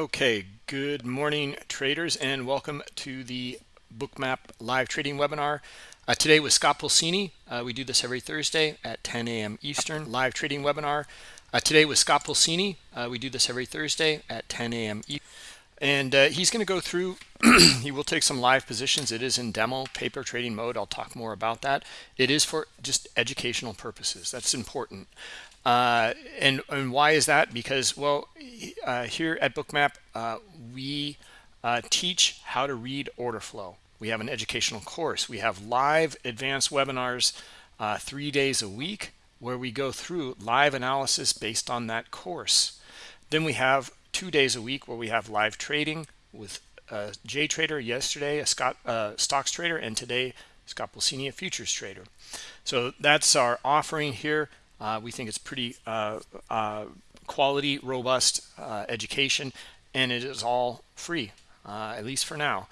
Okay, good morning traders and welcome to the Bookmap live trading webinar. Uh, today with Scott Pulcini. Uh, we do this every Thursday at 10 a.m. Eastern live trading webinar. Uh, today with Scott Pulcini. Uh, we do this every Thursday at 10 a.m. Eastern. And uh, he's going to go through, he will take some live positions. It is in demo paper trading mode. I'll talk more about that. It is for just educational purposes. That's important. Uh, and, and why is that? Because, well, uh, here at Bookmap, uh, we uh, teach how to read order flow. We have an educational course. We have live advanced webinars uh, three days a week where we go through live analysis based on that course. Then we have two days a week where we have live trading with uh, Trader yesterday, a Scott uh, stocks trader, and today Scott Pulcini, a futures trader. So that's our offering here. Uh, we think it's pretty uh, uh, quality, robust uh, education, and it is all free, uh, at least for now.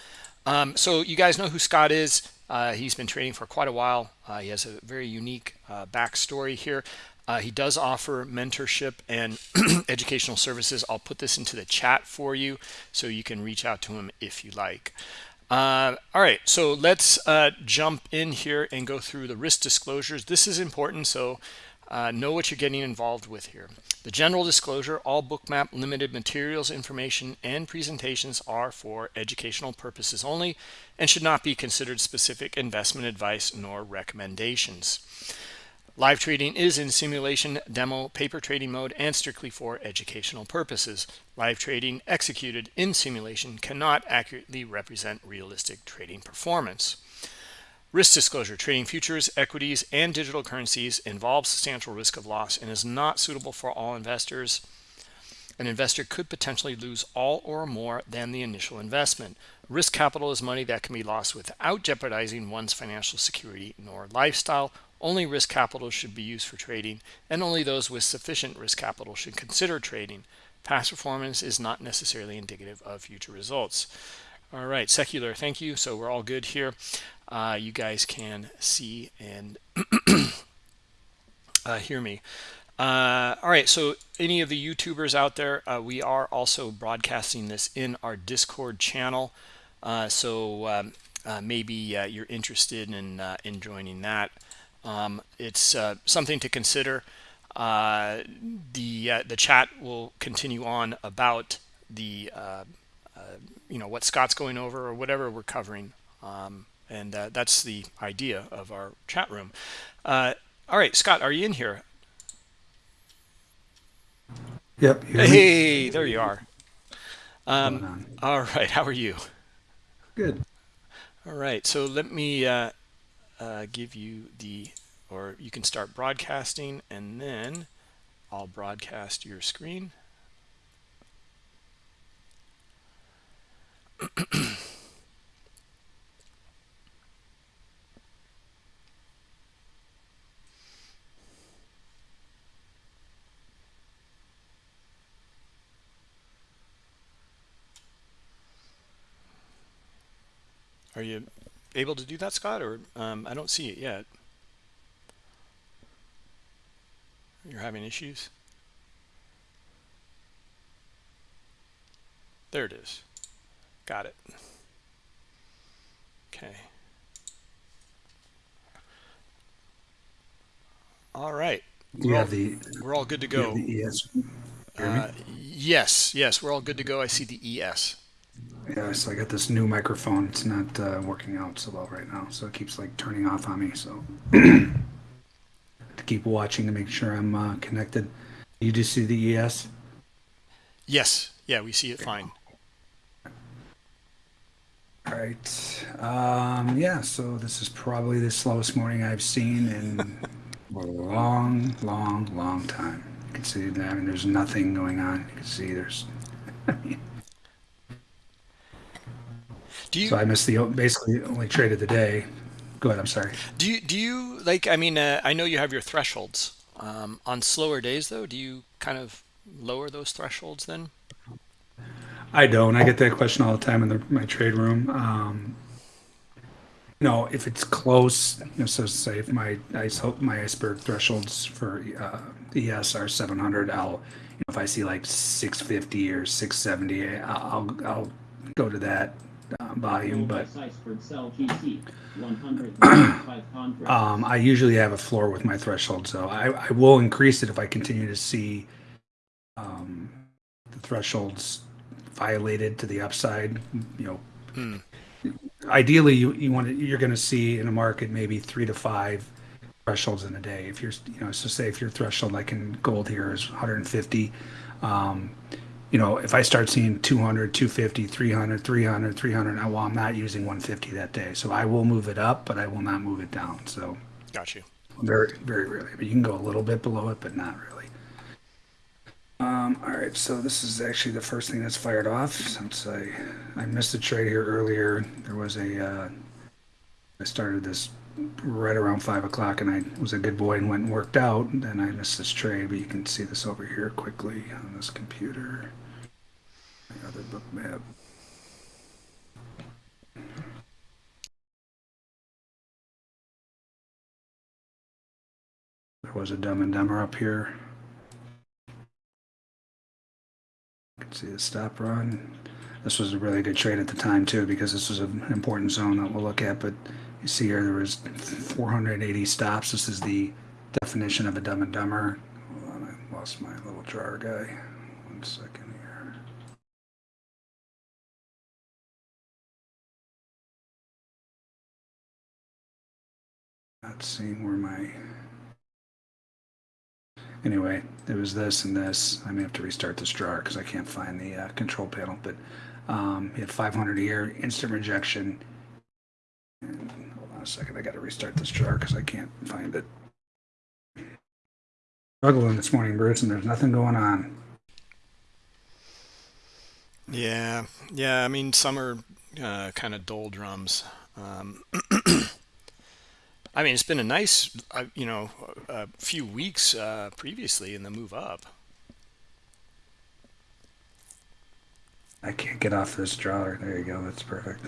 Um, so you guys know who Scott is. Uh, he's been trading for quite a while. he has a very unique backstory here. he does offer mentorship and educational services. I'll put this into the chat for you so you can reach out to him if you like. Uh, all right, so let's uh, jump in here and go through the risk disclosures. This is important, so uh, know what you're getting involved with here. The general disclosure, all bookmap limited materials, information, and presentations are for educational purposes only and should not be considered specific investment advice nor recommendations. Live trading is in simulation, demo, paper trading mode, and strictly for educational purposes. Live trading executed in simulation cannot accurately represent realistic trading performance. Risk disclosure, trading futures, equities, and digital currencies involves substantial risk of loss and is not suitable for all investors. An investor could potentially lose all or more than the initial investment. Risk capital is money that can be lost without jeopardizing one's financial security nor lifestyle. Only risk capital should be used for trading, and only those with sufficient risk capital should consider trading. Past performance is not necessarily indicative of future results. All right, secular, thank you. So we're all good here uh, you guys can see and uh, hear me. Uh, all right, so any of the YouTubers out there, uh, we are also broadcasting this in our Discord channel. Uh, so um, uh, maybe you're interested in, in joining that. Um, it's something to consider. the the chat will continue on about the you know what Scott's going over or whatever we're covering. Um, and uh, that's the idea of our chat room. Uh, all right scott are you in here? Yep hey there you are. Um, all right how are you? Good. All right so let me uh, uh, give you the or you can start broadcasting and then I'll broadcast your screen you able to do that, Scott, or um, I don't see it yet? You're having issues? There it is. Got it. Okay. All right. We're all, the, we're all good to go. The ES. Uh, yes, yes, we're all good to go. I see the ES. Yeah, so I got this new microphone. It's not uh, working out so well right now, so it keeps like turning off on me. So to keep watching to make sure I'm uh, connected. You just see the ES? Yes. Yeah, we see it fine. All right. Um, yeah, so this is probably the slowest morning I've seen in a long, long, long time. You can see that. I mean, there's nothing going on. You can see there's. Do you? So I missed the basically only trade of the day. Go ahead. I'm sorry. Do you? Do you like? I mean, uh, I know you have your thresholds. Um, on slower days, though, do you kind of lower those thresholds then? I don't. I get that question all the time in the, my trade room. Um, know, if it's close, you know, so say if my ice my iceberg thresholds for uh, ES are 700, I'll you know, if I see like 650 or 670, I'll I'll go to that uh, volume. But um, I usually have a floor with my threshold, so I, I will increase it if I continue to see um, the thresholds violated to the upside. You know, Hmm. ideally you, you want to, you're going to see in a market maybe three to five thresholds in a day if you're you know so say if your threshold like in gold here is 150 um, you know if i start seeing 200 250 300 300 300 now well i'm not using 150 that day so i will move it up but i will not move it down so Got you. very very rarely but you can go a little bit below it but not really um, all right, so this is actually the first thing that's fired off since I I missed a trade here earlier. There was a uh, I started this right around five o'clock, and I was a good boy and went and worked out. And then I missed this trade, but you can see this over here quickly on this computer. My other book map. There was a Dumb and Dumber up here. You can see the stop run. This was a really good trade at the time too, because this was an important zone that we'll look at. But you see here, there was 480 stops. This is the definition of a Dumb and Dumber. Hold on, I lost my little drawer guy. One second here. Not seeing where my anyway, there was this and this. I may have to restart this drawer because I can't find the uh, control panel. But um, had 500 here, instant rejection. And second, I got to restart this drawer because I can't find it. Struggling this morning, Bruce, and there's nothing going on. Yeah, yeah. I mean, some are uh, kind of doldrums. Um, I mean, it's been a nice, uh, you know, a few weeks uh, previously in the move up. I can't get off this drawer. There you go. That's perfect.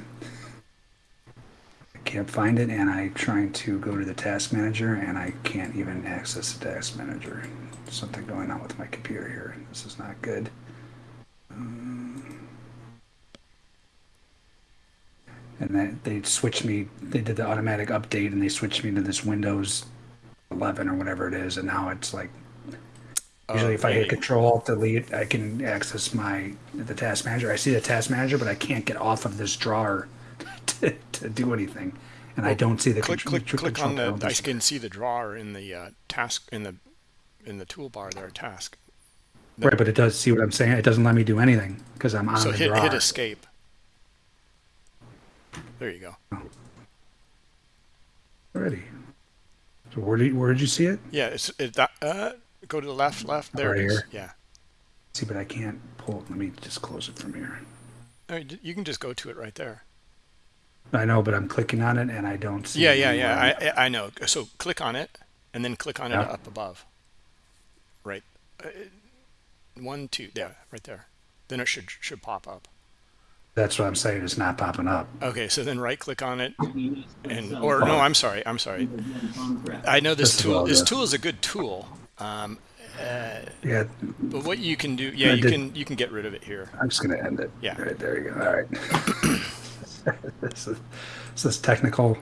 Can't find it, and I'm trying to go to the task manager, and I can't even access the task manager. Something going on with my computer here. This is not good. Um, and that they switched me. They did the automatic update, and they switched me to this Windows 11 or whatever it is, and now it's like Usually, if I hit? Control Alt Delete, I can access my the task manager. I see the task manager, but I can't get off of this drawer to, to do anything, and I don't see the click, control, click, click on the. I can see the drawer in the uh, task in the in the toolbar there. Task. Right, but it does see what I'm saying. It doesn't let me do anything because I'm on So the hit drawer. hit escape. There you go. already. So where did where did you see it? Yeah, it's it, that. Uh, go to the left, left. There Right it is. here. Yeah. See, but I can't pull. It. Let me just close it from here. I mean, you can just go to it right there. I know, but I'm clicking on it and I don't see. Yeah, yeah, yeah. I I I know. So click on it, and then click on it up above. Right. Uh, one, two. Yeah, right there. Then it should should pop up. That's what I'm saying. It's not popping up. Okay, so then right click on it, and or no, I'm sorry, I'm sorry. I know this This tool. all This good. tool is a good tool. Um, Yeah, but what you can do, yeah, I you did- can you can get rid of it here. I'm just gonna end it. Yeah. Right there you go. All right. this is this is technical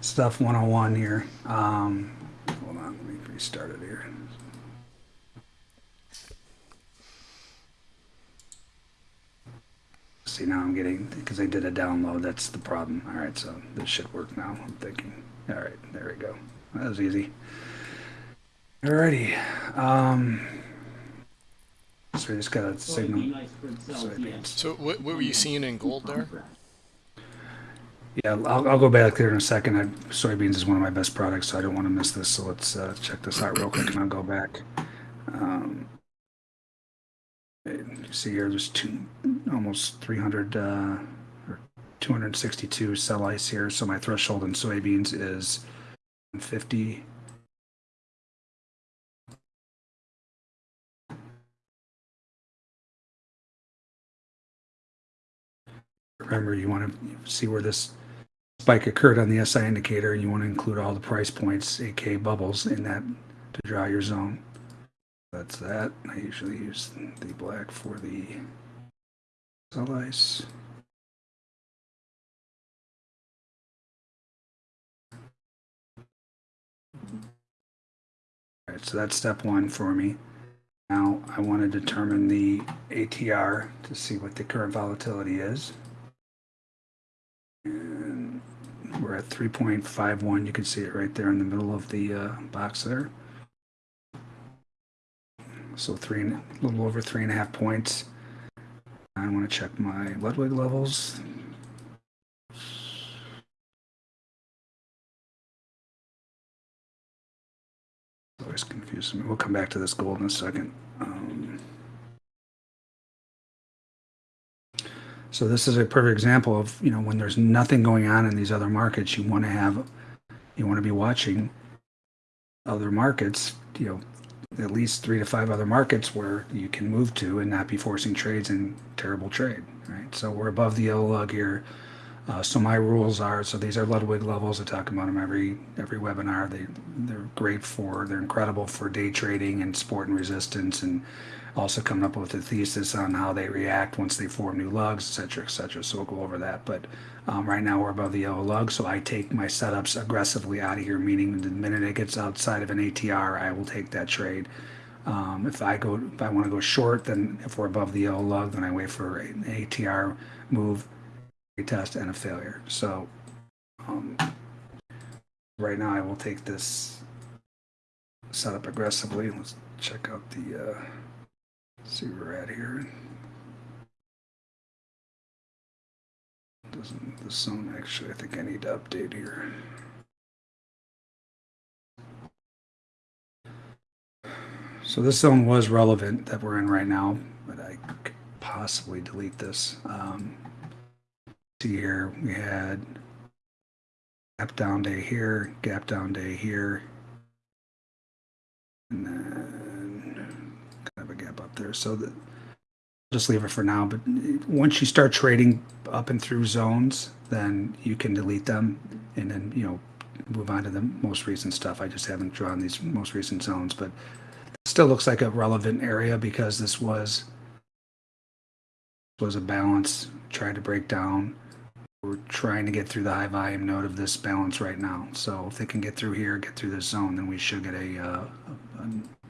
stuff 101 here. Um, hold on, let me restart it here. See now I'm getting because I did a download. That's the problem. All right, so this should work now. I'm thinking. All right, there we go. That was easy. Alrighty. Um, so we just got a signal. Soybeans. So what, what were you seeing in gold there? Yeah, I'll, I'll go back there in a second. I, soybeans is one of my best products, so I don't want to miss this. So let's uh, check this out real quick, and I'll go back. Um, you see here, there's two, almost 300 uh, or 262 sell ice here. So my threshold in soybeans is 50. Remember, you want to see where this spike occurred on the SI indicator, and you want to include all the price points, aka bubbles, in that to draw your zone. That's that. I usually use the black for the sell ice. All right, so that's step one for me. Now I want to determine the ATR to see what the current volatility is. And we're at 3.51. You can see it right there in the middle of the uh, box there. So three, a little over three and a half points. I want to check my Ludwig levels. Always confusing me. We'll come back to this gold in a second. Um, so this is a perfect example of you know when there's nothing going on in these other markets, you want to have, you want to be watching other markets. You know, at least three to five other markets where you can move to and not be forcing trades in terrible trade. Right. So we're above the yellow lug here. Uh, so my rules are, so these are Ludwig levels. I talk about them every every webinar. They they're great for, they're incredible for day trading and support and resistance, and also coming up with a thesis on how they react once they form new lugs, etc., etc. So we'll go over that. But um, right now we're above the yellow lug, so I take my setups aggressively out of here. Meaning the minute it gets outside of an ATR, I will take that trade. Um, if I go, if I want to go short, then if we're above the yellow lug, then I wait for an ATR move test and a failure. So um, right now I will take this setup aggressively. Let's check out the, uh, see where we're at here. Doesn't the zone actually, I think I need to update here. So this zone was relevant that we're in right now, but I could possibly delete this. Um, see here, we had gap down day here, gap down day here, and then So that just leave it for now. But once you start trading up and through zones, then you can delete them and then you know move on to the most recent stuff. I just haven't drawn these most recent zones, but still looks like a relevant area because this was was a balance tried to break down we're trying to get through the high volume node of this balance right now. So if they can get through here, get through this zone, then we should get a, uh, a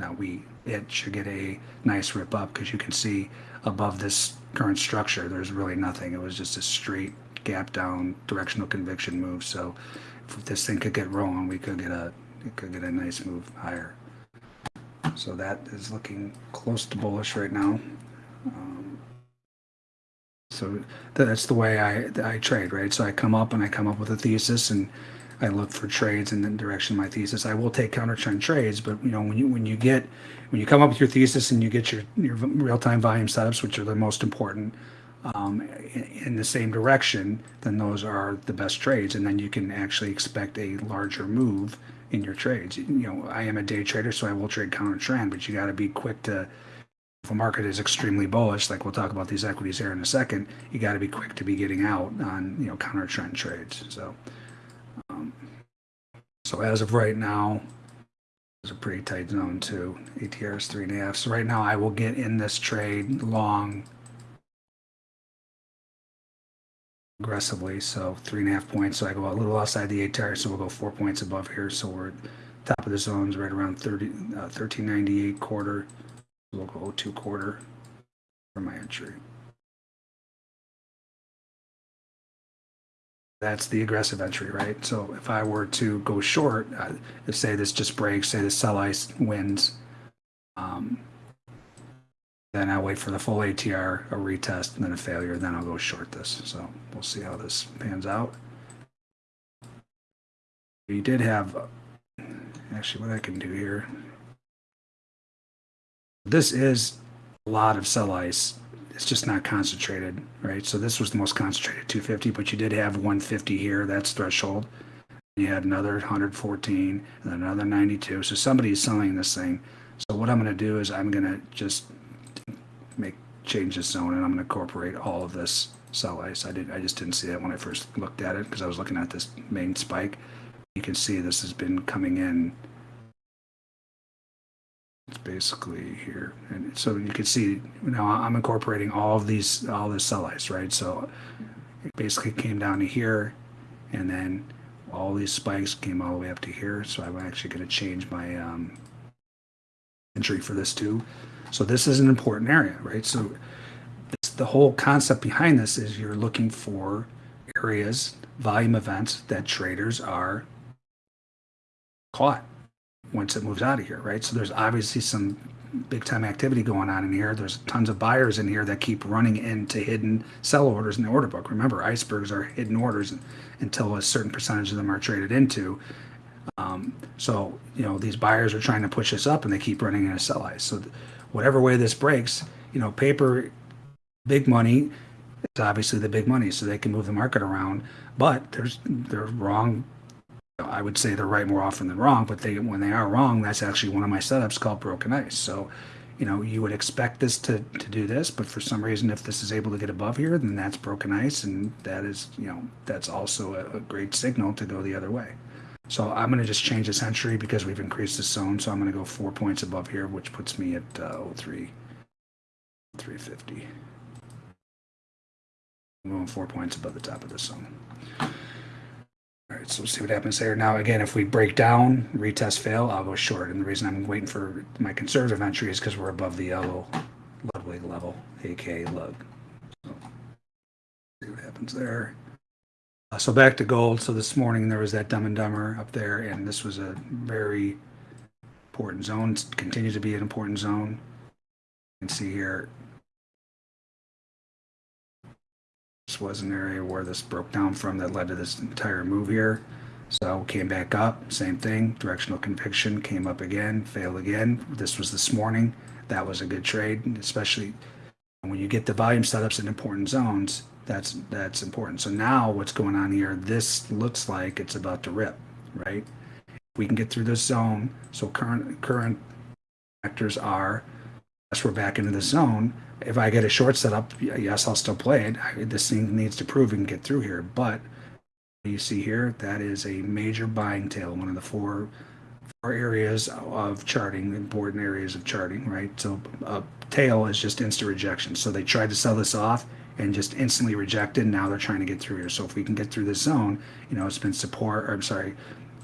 now we, it should get a nice rip up because you can see above this current structure, there's really nothing. It was just a straight gap down directional conviction move. So if this thing could get rolling, we could get a, it could get a nice move higher. So that is looking close to bullish right now. Um, so that's the way I, I trade, right? So I come up and I come up with a thesis and I look for trades in the direction of my thesis. I will take counter trend trades, but you know when you when you get when you come up with your thesis and you get your your real time volume setups, which are the most important, um, in, in, the same direction, then those are the best trades, and then you can actually expect a larger move in your trades. You know, I am a day trader, so I will trade counter trend, but you got to be quick to if a market is extremely bullish, like we'll talk about these equities here in a second, you got to be quick to be getting out on you know counter trend trades. So, so as of right now, it's a pretty tight zone too. ATR is three and a half. So right now, I will get in this trade long aggressively. So three and a half points. So I go a little outside the ATR. So we'll go four points above here. So we're top of the zones right around 30, uh, 1398 quarter. We'll go two quarter for my entry. That's the aggressive entry, right? So if I were to go short, uh, say this just breaks, say the sell ice wins, um, then I wait for the full ATR, a retest, and then a failure, then I'll go short this. So we'll see how this pans out. We did have, actually what I can do here, this is a lot of sell ice. It's just not concentrated, right? So this was the most concentrated 250, but you did have 150 here. That's threshold. You had another 114 and another 92. So somebody is selling this thing. So what I'm going to do is I'm going to just make change this zone and I'm going to incorporate all of this sell ice. I did, I just didn't see that when I first looked at it because I was looking at this main spike. You can see this has been coming in. It's basically here. And so you can see now I'm incorporating all of these, all this sell ice, right? So it basically came down to here and then all these spikes came all the way up to here. So I'm actually going to change my um, entry for this too. So this is an important area, right? So this, the whole concept behind this is you're looking for areas, volume events that traders are caught once it moves out of here, right? So there's obviously some big time activity going on in here. There's tons of buyers in here that keep running into hidden sell orders in the order book. Remember, icebergs are hidden orders until a certain percentage of them are traded into. Um, so, you know, these buyers are trying to push this up and they keep running into sell ice. So, whatever way this breaks, you know, paper, big money, it's obviously the big money, so they can move the market around. But there's they're wrong. I would say they're right more often than wrong. But they when they are wrong, that's actually one of my setups called broken ice. So, you know, you would expect this to to do this, but for some reason, if this is able to get above here, then that's broken ice, and that is you know that's also a, a great signal to go the other way. So I'm going to just change this entry because we've increased the zone. So I'm going to go four points above here, which puts me at uh, 03, 350. I'm going four points above the top of this zone. All right, so see what happens there. Now, again, if we break down, retest fail, I'll go short. And the reason I'm waiting for my conservative entry is because we're above the yellow Ludwig level, aka lug. So, see what happens there. Uh, so back to gold. So this morning there was that Dumb and Dumber up there, and this was a very important zone. Continues to be an important zone. You can see here. This was an area where this broke down from that led to this entire move here. So came back up, same thing. Directional conviction came up again, failed again. This was this morning. That was a good trade, especially when you get the volume setups in important zones that's that's important. So now what's going on here? This looks like it's about to rip, right? We can get through this zone. So current current factors are, yes, we're back into the zone. If I get a short setup, yes, I'll still play it. This thing needs to prove and get through here. But you see here, that is a major buying tail, one of the four four areas of charting, important areas of charting, right? So a tail is just instant rejection. So they tried to sell this off and just instantly rejected. Now they're trying to get through here. So if we can get through this zone, you know, it's been support, or I'm sorry,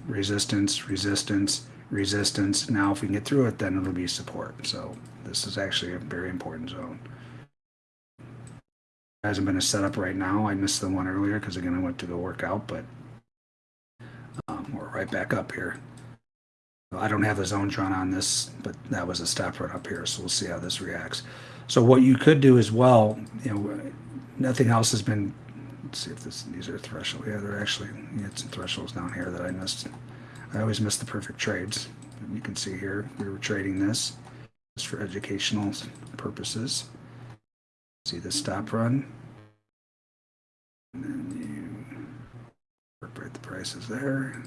resistance, resistance, resistance. Now if we can get through it, then it'll be support. So this is actually a very important zone. hasn't been a setup right now. I missed the one earlier because again I went to go work out, but um, we're right back up here. I don't have the zone drawn on this, but that was a stop right up here. So we'll see how this reacts. So what you could do as well, you know, nothing else has been. Let's see if this these are threshold. Yeah, they're actually you had some thresholds down here that I missed. I always miss the perfect trades. You can see here we were trading this just for educational purposes. See the stop run, and then you incorporate the prices there.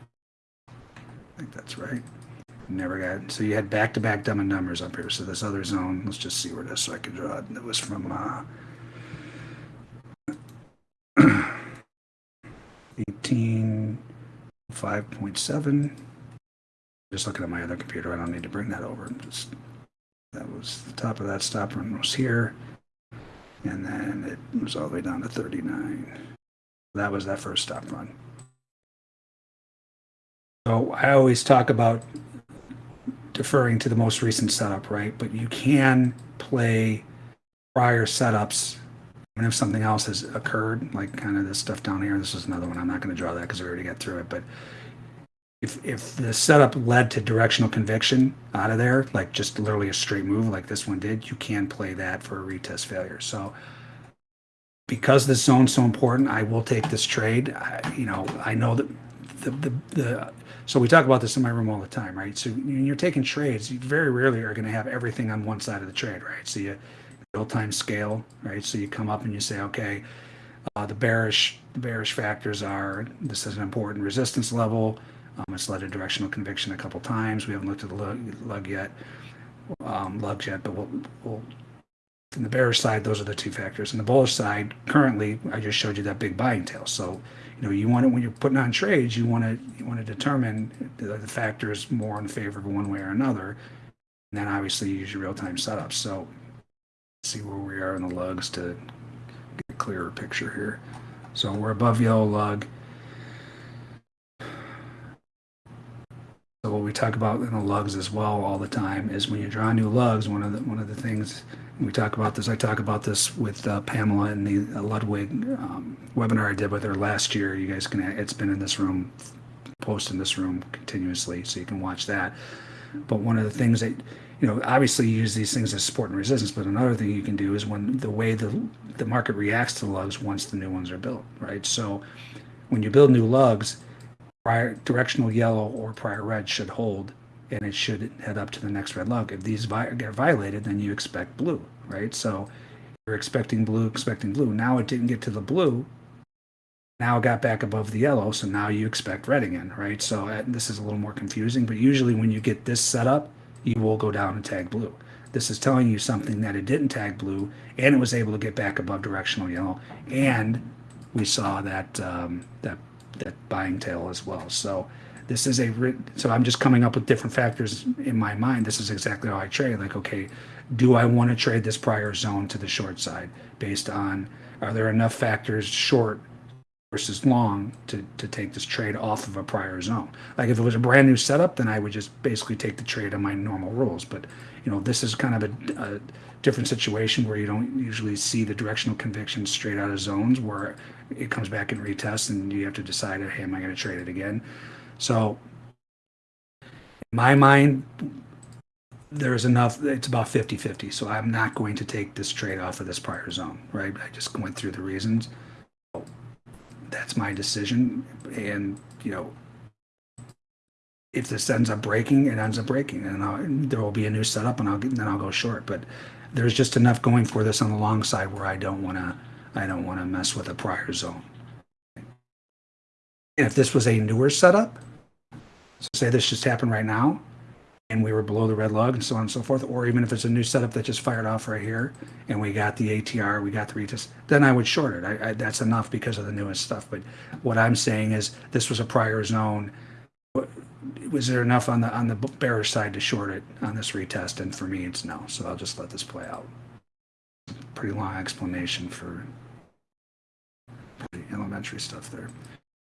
I think that's right. Never got so you had back to back dumb and dumbers up here. So this other zone, let's just see where it is so I can draw it. It was from uh, 18 5.7. Just looking at my other computer, I don't need to bring that over. Just that was the top of that stop run was here. And then it was all the way down to 39. That was that first stop run. So I always talk about deferring to the most recent setup, right? But you can play prior setups even if something else has occurred, like kind of this stuff down here. This is another one. I'm not going to draw that because we already got through it. But if if the setup led to directional conviction out of there, like just literally a straight move like this one did, you can play that for a retest failure. So because this zone's so important, I will take this trade. I, you know, I know that the, the, the so we talk about this in my room all the time, right? So when you're taking trades, you very rarely are going to have everything on one side of the trade, right? So you real-time scale, right? So you come up and you say, okay, uh, the bearish the bearish factors are this is an important resistance level. Um, it's led to directional conviction a couple times. We haven't looked at the lug, lug yet, um, lugs yet, but we'll, we'll in the bearish side, those are the two factors. In the bullish side, currently, I just showed you that big buying tail. So, you know, you want to when you're putting on trades, you want to you want to determine the, the factors more in favor of one way or another. And then obviously use your real time setups. So, see where we are in the lugs to get a clearer picture here. So we're above yellow lug. So what we talk about in the lugs as well all the time is when you draw new lugs, one of the one of the things we talk about this. I talk about this with uh, Pamela in the uh, Ludwig um, webinar I did with her last year. You guys can. It's been in this room, post in this room continuously, so you can watch that. But one of the things that you know, obviously you use these things as support and resistance, but another thing you can do is when the way the the market reacts to lugs once the new ones are built, right? So when you build new lugs, prior directional yellow or prior red should hold and it should head up to the next red lug. If these vi- get violated, then you expect blue, right? So you're expecting blue, expecting blue. Now it didn't get to the blue. Now it got back above the yellow, so now you expect red again, right? So uh, this is a little more confusing, but usually when you get this set up, you will go down and tag blue. This is telling you something that it didn't tag blue, and it was able to get back above directional yellow, and we saw that um, that that buying tail as well. So this is a so I'm just coming up with different factors in my mind. This is exactly how I trade. Like, okay, do I want to trade this prior zone to the short side based on are there enough factors short versus long to, to take this trade off of a prior zone. Like if it was a brand new setup, then I would just basically take the trade on my normal rules. But you know, this is kind of a, a different situation where you don't usually see the directional conviction straight out of zones where it comes back and retests and you have to decide, hey, am I going to trade it again? So in my mind, there's enough, it's about 50 50. So I'm not going to take this trade off of this prior zone, right? I just went through the reasons that's my decision. And, you know, if this ends up breaking, it ends up breaking, and I'll, there will be a new setup, and I'll then I'll go short. But there's just enough going for this on the long side where I don't want to I don't want to mess with a prior zone. And if this was a newer setup, so say this just happened right now, and we were below the red lug and so on and so forth, or even if it's a new setup that just fired off right here and we got the ATR, we got the retest, then I would short it. I, I, that's enough because of the newest stuff. But what I'm saying is this was a prior zone. Was there enough on the on the bearish side to short it on this retest? And for me, it's no. So I'll just let this play out. Pretty long explanation for elementary stuff there.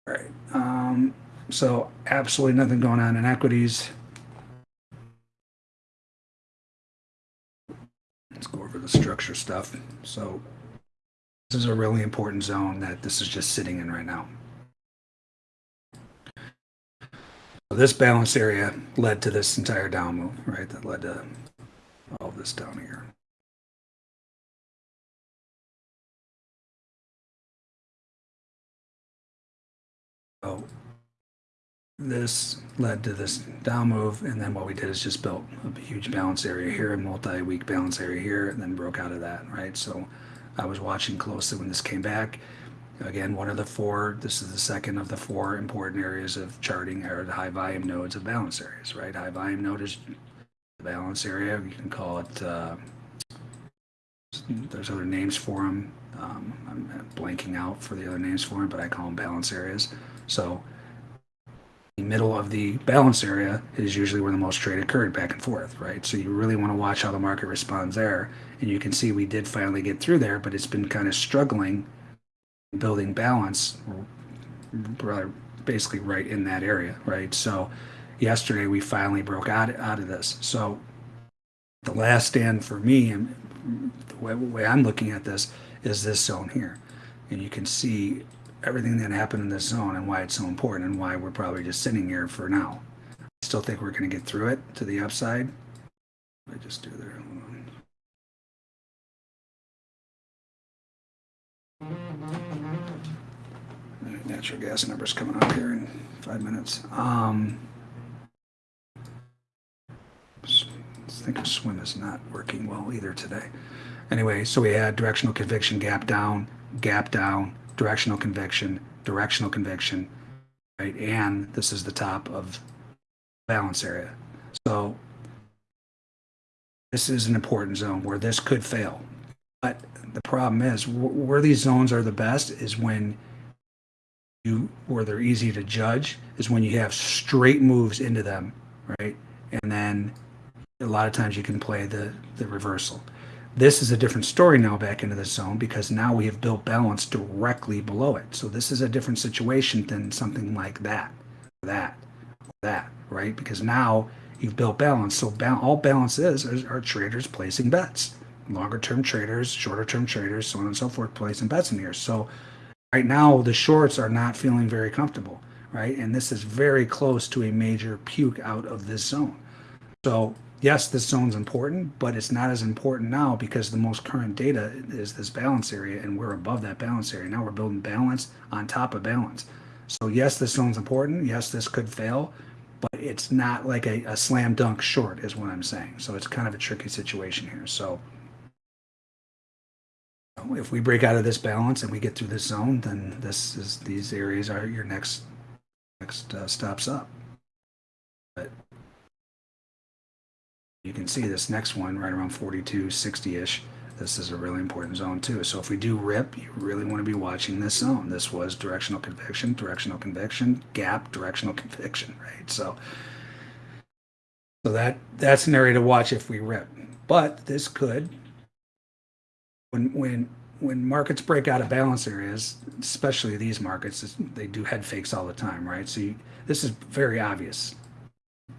All right. Um, so absolutely nothing going on in equities. Let's go over the structure stuff. So this is a really important zone that this is just sitting in right now. So this balance area led to this entire down move, right? That led to all this down here. So this led to this down move and then what we did is just built a huge balance area here a multi-week balance area here and then broke out of that right? So i was watching closely when this came back. Again one of the four this is the second of the four important areas of charting are the high volume nodes of balance areas right? High volume node is the balance area. You can call it uh, there's other names for them um, i'm blanking out for the other names for them but i call them balance areas. So middle of the balance area is usually where the most trade occurred back and forth, right? So you really want to watch how the market responds there. And you can see we did finally get through there, but it's been kind of struggling building balance basically right in that area, right? So yesterday we finally broke out, out of this. So the last stand for me, and the way, the way I'm looking at this, is this zone here. And you can see everything that happened in this zone and why it's so important and why we're probably just sitting here for now. I still think we're going to get through it to the upside. I just do there. Natural gas numbers coming up here in five minutes. Um, think swim is not working well either today. Anyway, so we had directional conviction gap down, gap down, directional conviction, directional conviction, right? And this is the top of balance area. So this is an important zone where this could fail. But the problem is wh- where these zones are the best is when you where they're easy to judge is when you have straight moves into them, right? And then a lot of times you can play the the reversal. This is a different story now back into the zone because now we have built balance directly below it. So this is a different situation than something like that, that, that, right? Because now you've built balance. So ba- all balance is, is are traders placing bets, longer term traders, shorter term traders, so on and so forth, placing bets in here. So right now the shorts are not feeling very comfortable, right? And this is very close to a major puke out of this zone. So yes, this zone's important, but it's not as important now because the most current data is this balance area and we're above that balance area. Now we're building balance on top of balance. So yes, this zone's important. Yes, this could fail, but it's not like a, a slam dunk short is what I'm saying. So it's kind of a tricky situation here. So if we break out of this balance and we get through this zone, then this is these areas are your next next uh, stops up. But you can see this next one right around 42, 60-ish. This is a really important zone too. So if we do rip, you really want to be watching this zone. This was directional conviction, directional conviction, gap, directional conviction, right? So, so that that's an area to watch if we rip. But this could, when when when markets break out of balance areas, especially these markets, they do head fakes all the time, right? So you, this is very obvious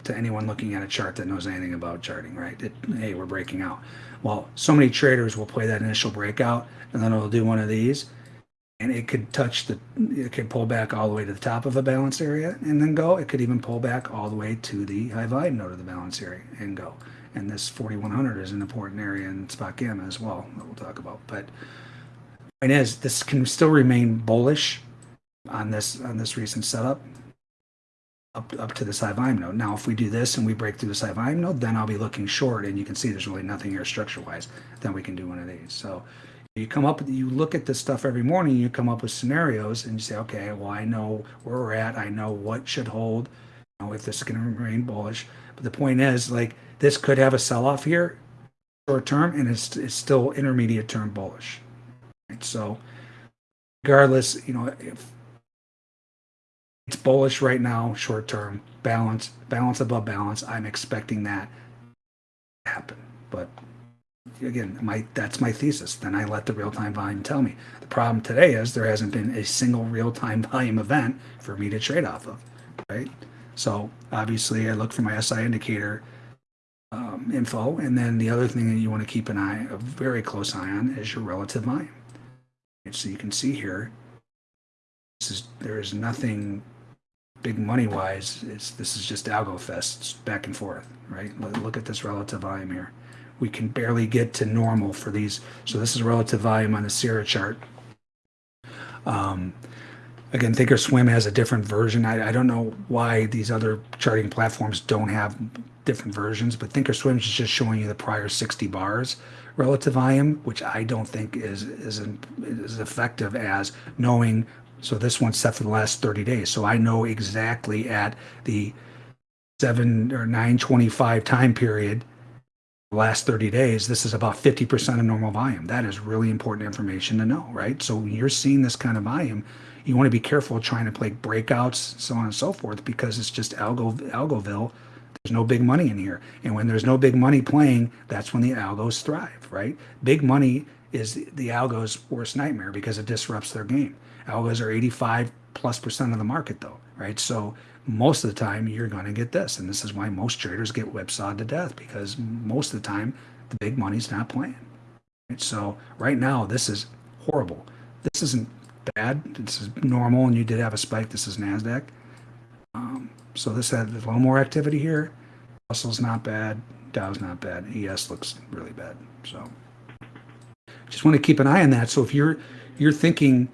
to anyone looking at a chart that knows anything about charting, right? It, hey, we're breaking out. Well, so many traders will play that initial breakout and then it'll do one of these and it could touch the, it could pull back all the way to the top of a balance area and then go. It could even pull back all the way to the high volume node of the balance area and go. And this 4100 is an important area in SpotGamma as well that we'll talk about. But point is, this can still remain bullish on this on this recent setup up, up to the volume node. Now, if we do this and we break through the volume node, then I'll be looking short and you can see there's really nothing here structure wise. Then we can do one of these. So you come up, you look at this stuff every morning, you come up with scenarios and you say, okay, well, I know where we're at. I know what should hold, you know, if this is going to remain bullish. But the point is like this could have a sell off here short term and it's, it's still intermediate term bullish. Right? So regardless, you know, if it's bullish right now, short term, balance, balance above balance. I'm expecting that to happen. But again, my that's my thesis. Then I let the real time volume tell me. The problem today is there hasn't been a single real time volume event for me to trade off of, right? So obviously, I look for my SI indicator um, info, and then the other thing that you want to keep an eye, a very close eye on, is your relative volume. And so you can see here, this is there is nothing big money wise, it's, this is just algo fest back and forth, right? Look at this relative volume here. We can barely get to normal for these. So this is relative volume on the Sierra chart. Um, again, Thinkorswim has a different version. I, I don't know why these other charting platforms don't have different versions, but Thinkorswim is just showing you the prior 60 bars relative volume, which I don't think is is, as effective as knowing so this one's set for the last 30 days. So I know exactly at the 7 or 925 time period, last 30 days, this is about 50% of normal volume. That is really important information to know, right? So when you're seeing this kind of volume, you want to be careful trying to play breakouts, so on and so forth, because it's just algo algoville. There's no big money in here. And when there's no big money playing, that's when the algos thrive, right? Big money is the algo's worst nightmare because it disrupts their game. Algos are 85 plus percent of the market though, right? So most of the time you're going to get this. And this is why most traders get whipsawed to death because most of the time the big money's not playing. Right? So right now, this is horrible. This isn't bad. This is normal. And you did have a spike. This is NASDAQ. Um, so this had a little more activity here. Russell's not bad. Dow's not bad. ES looks really bad. So just want to keep an eye on that. So if you're you're thinking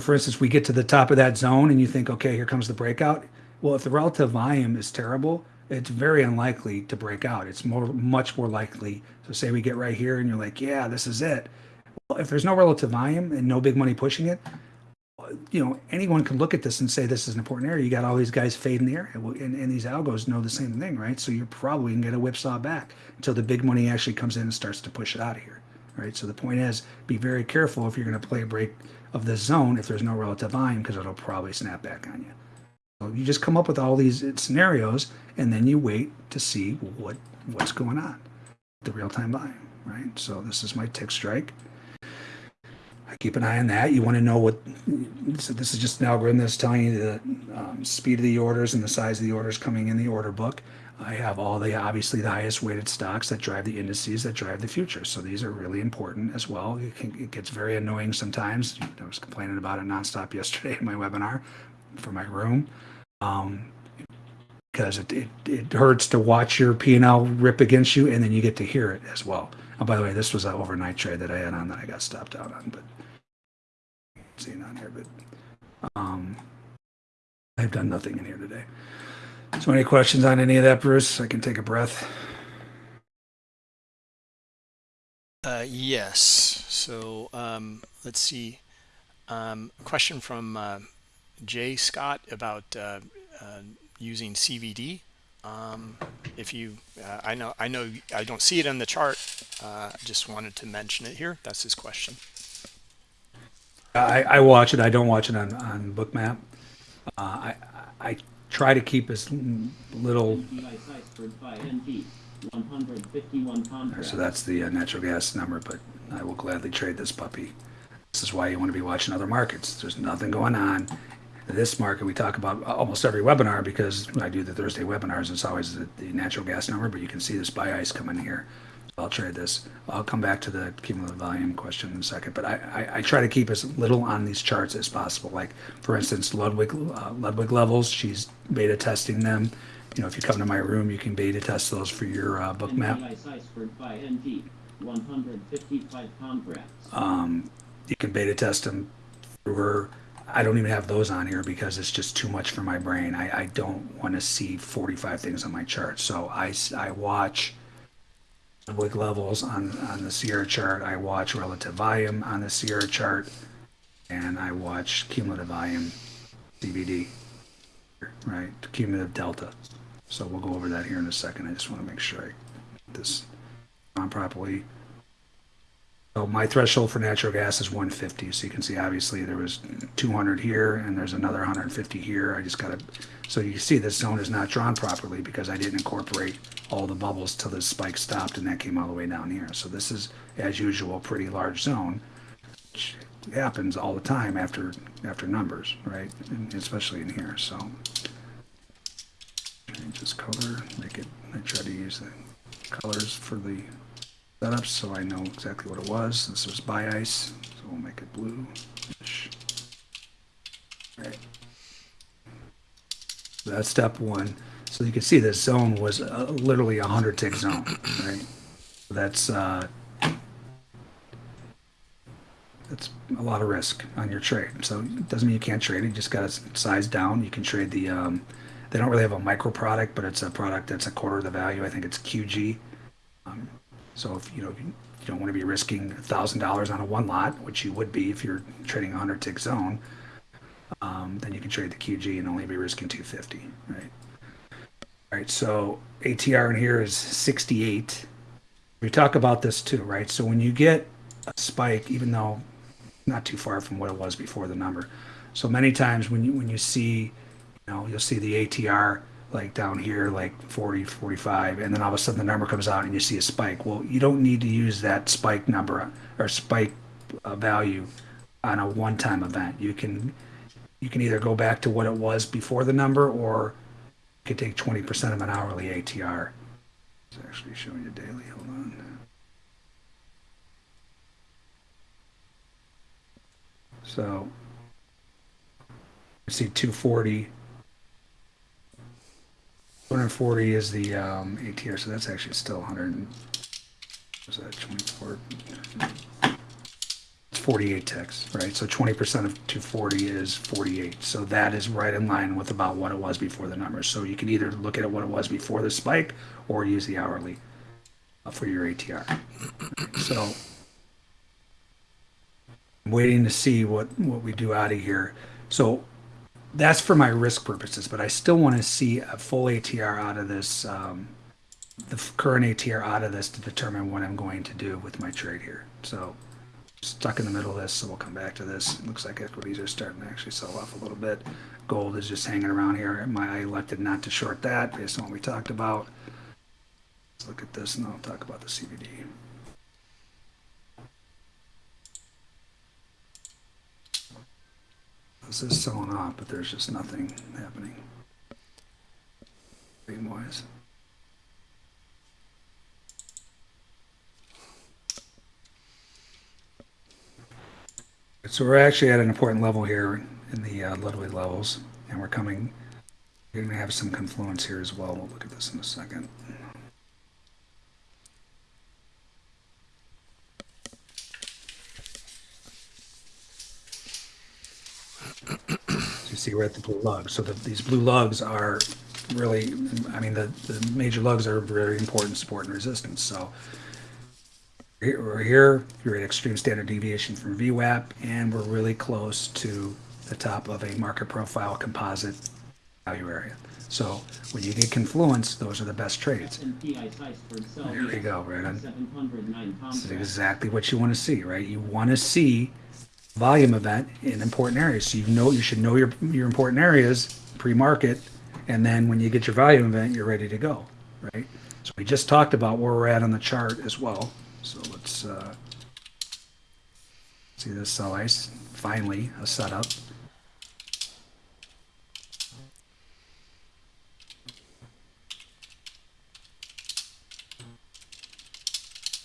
for instance, we get to the top of that zone and you think, okay, here comes the breakout. Well, if the relative volume is terrible, it's very unlikely to break out. It's more, much more likely. So say we get right here and you're like, yeah, this is it. Well, if there's no relative volume and no big money pushing it, you know, anyone can look at this and say this is an important area. You got all these guys fading the area, and, and these algos know the same thing, right? So you're probably gonna get a whipsaw back until the big money actually comes in and starts to push it out of here. right? So the point is, be very careful if you're going to play a break of the zone if there's no relative volume because it'll probably snap back on you. So you just come up with all these scenarios and then you wait to see what what's going on, the real-time volume, right? So this is my tick strike. I keep an eye on that. You want to know what, so this is just an algorithm that's telling you the um, speed of the orders and the size of the orders coming in the order book. I have all the, obviously the highest weighted stocks that drive the indices that drive the futures. So these are really important as well. It, can, it gets very annoying sometimes. I was complaining about it nonstop yesterday in my webinar for my room. Um, because it, it, it hurts to watch your P&L rip against you and then you get to hear it as well. Oh, by the way, this was an overnight trade that I had on that I got stopped out on, but seeing on here, but um, I've done nothing in here today. So any questions on any of that, Bruce? I can take a breath. Uh, yes. So um, let's see. Um, question from uh, Jay Scott about uh, uh using CVD. Um, if you, uh, I know, I know, I don't see it in the chart. Uh, just wanted to mention it here. That's his question. I, I watch it. I don't watch it on on Bookmap. I I try to keep as little. So that's the uh, natural gas number, but I will gladly trade this puppy. This is why you want to be watching other markets. There's nothing going on. This market we talk about almost every webinar because I do the Thursday webinars. It's always the, the natural gas number, but you can see this buy ice coming here. I'll trade this. I'll come back to the cumulative volume question in a second, but I, I, I try to keep as little on these charts as possible. Like, for instance, Ludwig, uh, Ludwig levels, she's beta testing them. You know, if you come to my room, you can beta test those for your uh, Bookmap. Um, you can beta test them through her. I don't even have those on here because it's just too much for my brain. I, I don't want to see 45 things on my chart. So I, I watch Ludwig levels on, on the Sierra chart. I watch relative volume on the Sierra chart. And I watch cumulative volume CVD, right? Cumulative delta. So we'll go over that here in a second. I just want to make sure I get this on properly. So my threshold for natural gas is 150. So you can see obviously there was 200 here and there's another 150 here. I just got to, so you see this zone is not drawn properly because I didn't incorporate all the bubbles till this spike stopped and that came all the way down here. So this is, as usual, pretty large zone, which happens all the time after after numbers, right? And especially in here. So change this color, make it, I try to use the colors for the setup so I know exactly what it was. This was buy ice, so we'll make it blue. Right. That's step one. So you can see this zone was uh, literally a 100 tick zone, right? That's uh, that's a lot of risk on your trade. So it doesn't mean you can't trade it. You just got to size down. You can trade the, um, they don't really have a micro product, but it's a product that's a quarter of the value. I think it's QG. Um, so if you know, you don't want to be risking $1,000 on a one lot, which you would be if you're trading a 100 tick zone, um, then you can trade the QG and only be risking 250, right? All right, so ATR in here is 68. We talk about this too, right? So when you get a spike, even though not too far from what it was before the number. So many times when you when you see, you know, you'll see the ATR like down here, like 40, 45, and then all of a sudden the number comes out and you see a spike. Well, you don't need to use that spike number or spike uh, value on a one-time event. You can you can either go back to what it was before the number or you could take 20% of an hourly ATR. It's actually showing you daily. Hold on. So see 240. 240 is the um, ATR, so that's actually still 100. Was that 24? 48 ticks, right? So 20% of 240 is 48. So that is right in line with about what it was before the numbers. So you can either look at what it was before the spike or use the hourly uh, for your ATR. So I'm waiting to see what, what we do out of here. So that's for my risk purposes, but I still want to see a full ATR out of this, um, the current ATR out of this to determine what I'm going to do with my trade here. So stuck in the middle of this, so we'll come back to this. It looks like equities are starting to actually sell off a little bit. Gold is just hanging around here. My I elected not to short that based on what we talked about. Let's look at this and I'll talk about the CVD. This is selling off, but there's just nothing happening. Trading So we're actually at an important level here in the uh, Ludwig levels, and we're coming. We're going to have some confluence here as well. We'll look at this in a second. you see, we're at the blue lugs. So the, these blue lugs are really, I mean, the, the major lugs are very important support and resistance. So we're here, you're at extreme standard deviation from VWAP, and we're really close to the top of a market profile composite value area. So when you get confluence, those are the best trades. There we go, right on. This is exactly what you want to see, right? You want to see volume event in important areas. So you know you should know your your important areas pre-market, and then when you get your volume event, you're ready to go, right? So we just talked about where we're at on the chart as well. So let's uh, see this sell ice. Finally, a setup.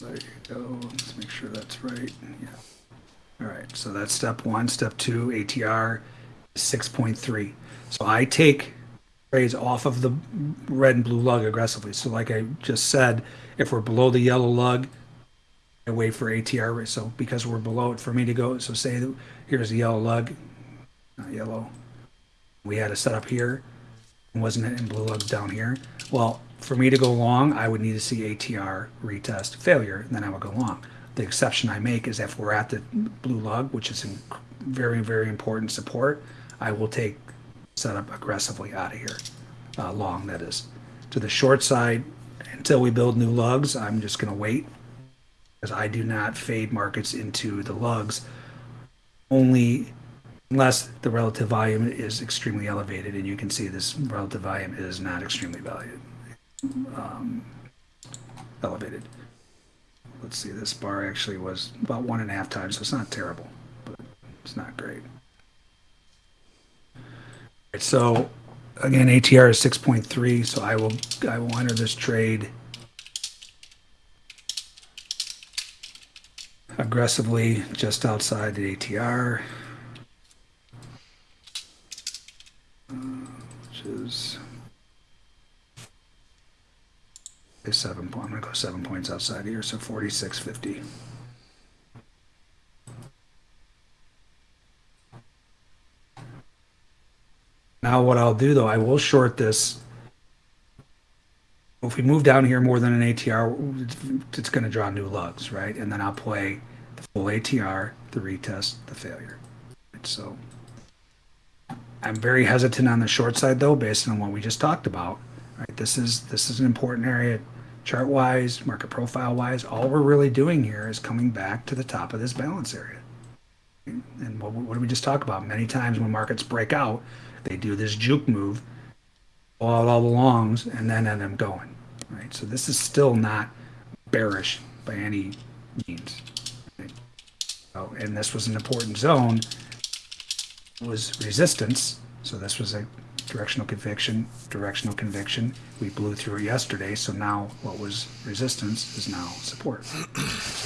There you go. Let's make sure that's right. Yeah. All right. So that's step one. Step two, ATR is 6.3. So I take trades off of the red and blue lug aggressively. So like I just said, if we're below the yellow lug, Wait for ATR. So because we're below it, for me to go, so say here's the yellow lug, not yellow. We had a setup here, wasn't it? And blue lugs down here. Well, for me to go long, I would need to see ATR retest failure, and then I would go long. The exception I make is if we're at the blue lug, which is in very, very important support, I will take setup aggressively out of here, uh, long that is. To the short side, until we build new lugs, I'm just going to wait because I do not fade markets into the lugs only unless the relative volume is extremely elevated. And you can see this relative volume is not extremely valued, um, elevated. Let's see, this bar actually was about one and a half times, so it's not terrible, but it's not great. Right, so again, ATR is 6.3, so I will I will enter this trade aggressively just outside the ATR, which is a seven. I'm gonna go seven points outside here, so 46.50. Now what I'll do though, I will short this. If we move down here more than an ATR, it's going to draw new lugs, right? And then I'll play the full ATR, the retest, the failure. So I'm very hesitant on the short side though, based on what we just talked about. Right? This is this is an important area chart wise, market profile wise. All we're really doing here is coming back to the top of this balance area. And what, what did we just talk about? Many times when markets break out, they do this juke move, all, all the longs, and then end up going. Right. So this is still not bearish by any means. Right? So, and this was an important zone. It was resistance. So this was a directional conviction, directional conviction. We blew through it yesterday, so now what was resistance is now support. so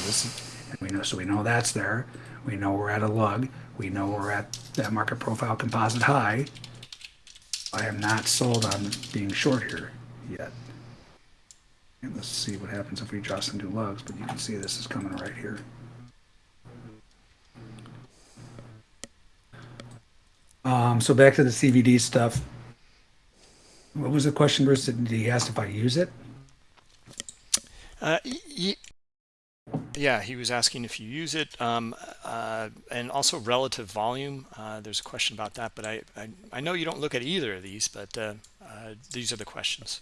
this is, and we know, so we know that's there. We know we're at a lug. We know we're at that market profile composite high. I am not sold on being short here yet. And let's see what happens if we draw some new lugs, but you can see this is coming right here. Um, so back to the CVD stuff. What was the question, Bruce? Did he ask if I use it? Uh, yeah, he was asking if you use it, um, uh, and also relative volume. Uh, there's a question about that, but I, I, I know you don't look at either of these, but uh, uh these are the questions.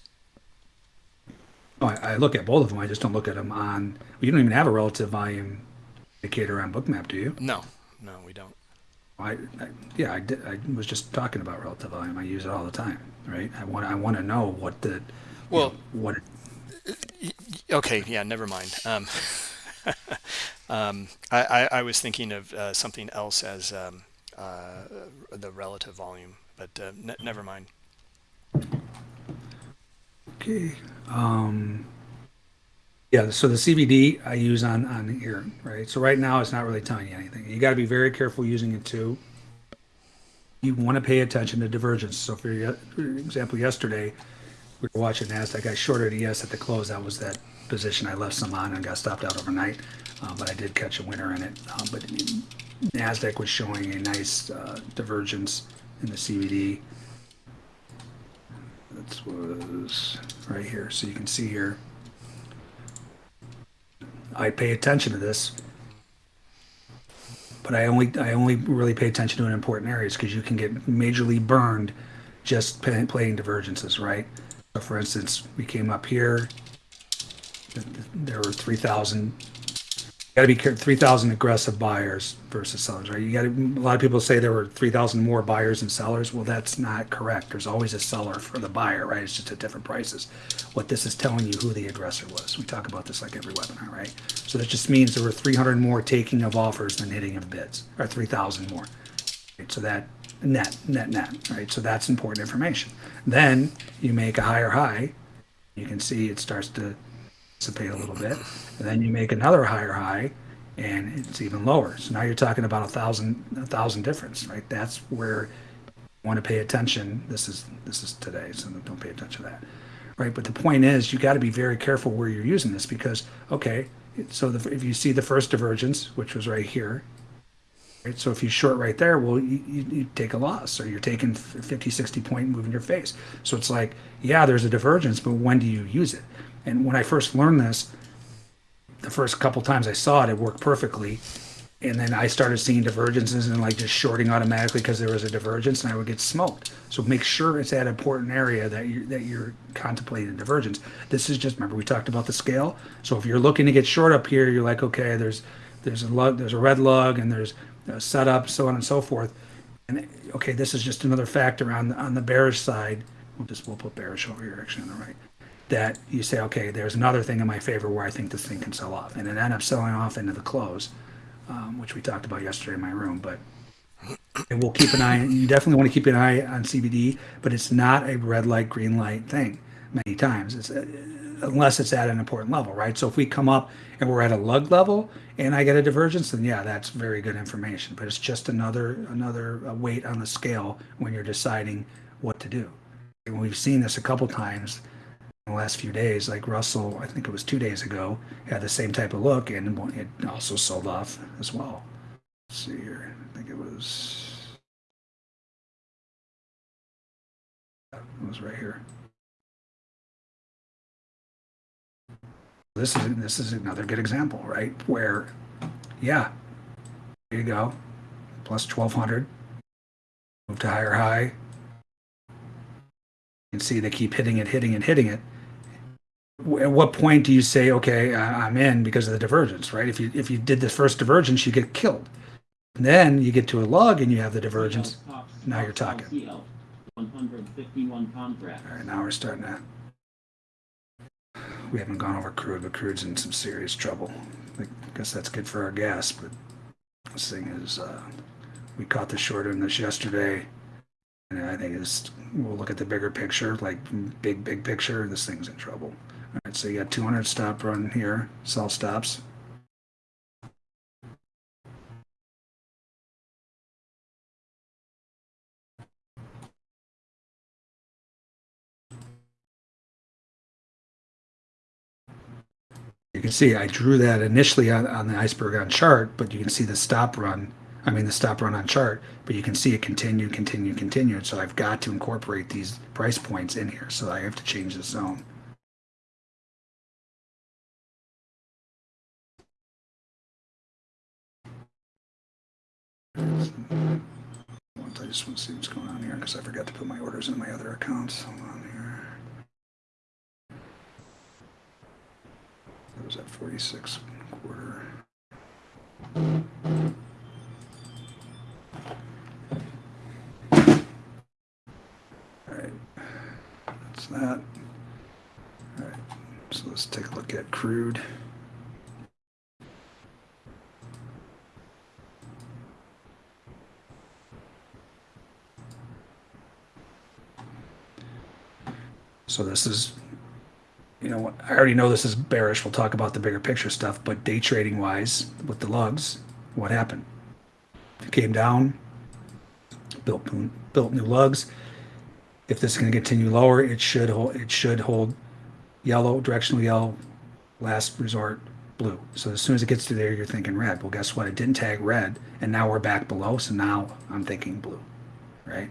Oh, I, I, look at both of them. I just don't look at them on. You don't even have a relative volume indicator on Bookmap, do you? No, no, we don't. I, I yeah, I did. I was just talking about relative volume. I use it all the time, right? I want I want to know what the Well, what okay, yeah, never mind. Um, um, I, I, I was thinking of uh, something else as um, uh, the relative volume, but uh, ne never mind. Okay. Um, yeah, so the CVD I use on, on here, right? So right now it's not really telling you anything. You got to be very careful using it too. You want to pay attention to divergence. So for, ye- for example, yesterday we were watching NASDAQ. I shorted ES at the close. That was that position I left some on and got stopped out overnight. Uh, but I did catch a winner in it. Um, but NASDAQ was showing a nice uh, divergence in the CVD. That was right here. So you can see here. I pay attention to this, but I only I only really pay attention to in important areas because you can get majorly burned just pay, playing divergences, right? So, for instance, we came up here. th- th- There were three thousand. Got to be. Three thousand aggressive buyers versus sellers, right? You got. A lot of people say there were three thousand more buyers than sellers. Well, that's not correct. There's always a seller for the buyer, right? It's just at different prices. What this is telling you who the aggressor was. We talk about this like every webinar, right? So that just means there were 300 more taking of offers than hitting of bids, or 3,000 more. Right? So that net, net, net, right? So that's important information. Then you make a higher high. You can see it starts to dissipate a little bit, and then you make another higher high, and it's even lower. So now you're talking about a thousand, a thousand difference, right? That's where you want to pay attention. This is this is today, so don't pay attention to that, right? But the point is, you got to be very careful where you're using this because, okay, so the, if you see the first divergence, which was right here, right? So if you short right there, well, you, you, you take a loss, or you're taking 50, 60 point move in your face. So it's like, yeah, there's a divergence, but when do you use it? And when I first learned this, the first couple times I saw it, it worked perfectly. And then I started seeing divergences and like just shorting automatically because there was a divergence and I would get smoked. So make sure it's that important area that you that you're contemplating divergence. This is just remember we talked about the scale. So if you're looking to get short up here, you're like, okay, there's there's a lug, there's a red lug, and there's a setup, so on and so forth. And okay, this is just another factor on on the bearish side. We'll just we'll put bearish over here actually on the right. That you say, okay, there's another thing in my favor where I think this thing can sell off, and it ended up selling off into the close, um, which we talked about yesterday in my room. But and we'll keep an eye. You definitely want to keep an eye on CVD, but it's not a red light, green light thing. Many times, it's uh, unless it's at an important level, right? So if we come up and we're at a lug level and I get a divergence, then yeah, that's very good information. But it's just another another uh, weight on the scale when you're deciding what to do. And we've seen this a couple times the last few days. Like Russell, I think it was two days ago, had the same type of look and it also sold off as well. Let's see here. I think it was. It was right here. This is this is another good example, right? Where, yeah, there you go, plus twelve hundred. Move to higher high. You can see they keep hitting it, hitting it, hitting it. At what point do you say, okay, I'm in because of the divergence, right? If you if you did the first divergence, you get killed. Then you get to a log and you have the divergence. Now you're talking. One hundred fifty-one contract. All right, now we're starting to. We haven't gone over crude, but crude's in some serious trouble. I guess that's good for our gas, but this thing is. Uh, we caught the short in this yesterday, and I think it's. We'll look at the bigger picture, like big, big picture. This thing's in trouble. All right, so you got 200 stop run here, sell stops. You can see I drew that initially on, on the iceberg on chart, but you can see the stop run. I mean the stop run on chart, but you can see it continue, continue, continue. So I've got to incorporate these price points in here. So I have to change the zone. I just want to see what's going on here because I forgot to put my orders in my other accounts. Hold on here. That was at 46 quarter. All right, that's that. All right, so let's take a look at crude. So this is, you know, I already know this is bearish. We'll talk about the bigger picture stuff, but day trading wise, with the lugs, what happened? It came down, built built new lugs. If this is going to continue lower, it should hold. It should hold yellow, directional yellow, last resort blue. So as soon as it gets to there, you're thinking red. Well, guess what? It didn't tag red, and now we're back below. So now I'm thinking blue, right?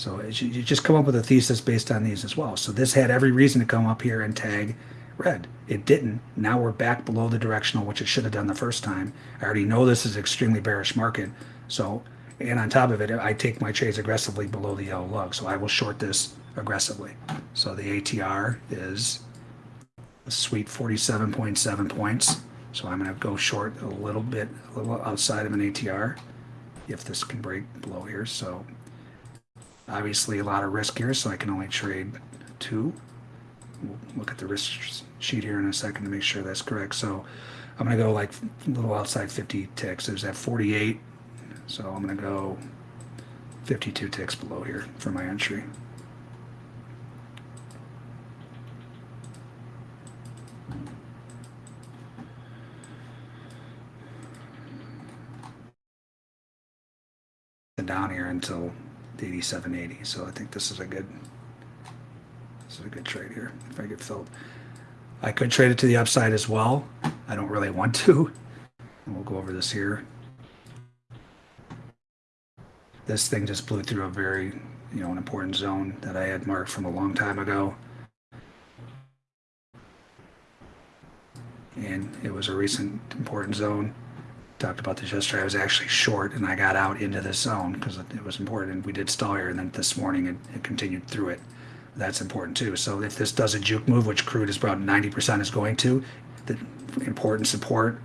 So you just come up with a thesis based on these as well. So this had every reason to come up here and tag red. It didn't. Now we're back below the directional, which it should have done the first time. I already know this is extremely bearish market. So, and on top of it, I take my trades aggressively below the yellow lug. So I will short this aggressively. So the ATR is a sweet 47.7 points. So I'm going to go short a little bit, a little outside of an ATR if this can break below here. So obviously a lot of risk here, so I can only trade two. We'll look at the risk sheet here in a second to make sure that's correct. So I'm going to go like a little outside 50 ticks. There's at 48. So I'm going to go 52 ticks below here for my entry. Down here until the 87.80. So I think this is a good this is a good trade here if I get filled. I could trade it to the upside as well. I don't really want to. And we'll go over this here. This thing just blew through a very, you know, an important zone that I had marked from a long time ago. And it was a recent important zone talked about this yesterday. I was actually short and I got out into this zone because it was important. And we did stall here, and then this morning it, it continued through it. That's important too. So if this does a juke move, which crude is about 90% is going to, the important support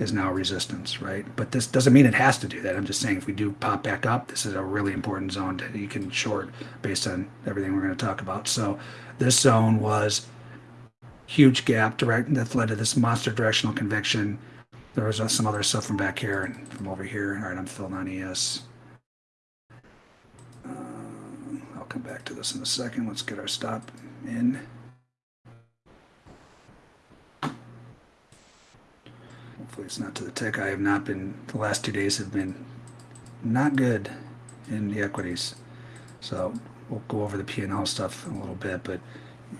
is now resistance, right? But this doesn't mean it has to do that. I'm just saying if we do pop back up, this is a really important zone that you can short based on everything we're going to talk about. So this zone was huge gap direct that led to this monster directional conviction there was uh, some other stuff from back here and from over here. All right, I'm filling on ES. Uh, I'll come back to this in a second. Let's get our stop in. Hopefully it's not to the tick. I have not been, the last two days have been not good in the equities. So we'll go over the P&L stuff in a little bit, but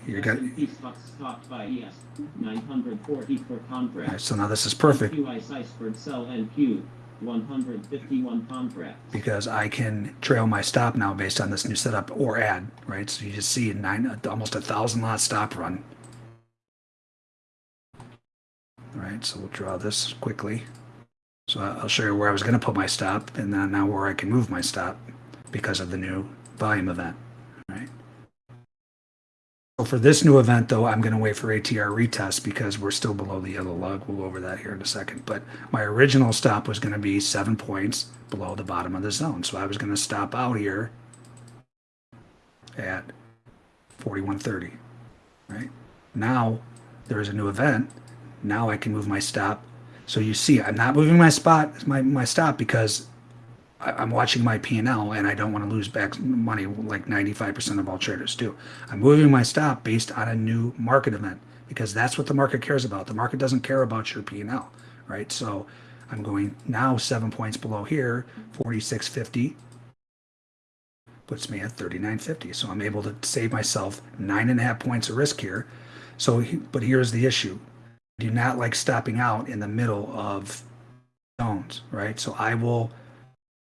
you got, S&P stocks by ES 940 per all contract. right, so now this is perfect. QI Siceford sell NQ 151 contracts. because I can trail my stop now based on this new setup or add, right? So you just see a nine, almost a thousand lot stop run. All right, so we'll draw this quickly. So I'll show you where I was going to put my stop and then now where I can move my stop because of the new volume event? So for this new event though, I'm going to wait for ATR retest because we're still below the yellow lug. We'll go over that here in a second. But my original stop was going to be seven points below the bottom of the zone. So I was going to stop out here at 4130, right? Now there is a new event. Now I can move my stop. So you see, I'm not moving my spot, my, my stop because I, I'm watching my P&L and I don't want to lose back money like 95% of all traders do. I'm moving my stop based on a new market event because that's what the market cares about. The market doesn't care about your P&L, right? So I'm going now seven points below here, 46.50 puts me at 39.50. So I'm able to save myself nine and a half points of risk here. So, but here's the issue. I do not like stopping out in the middle of zones, right? So I will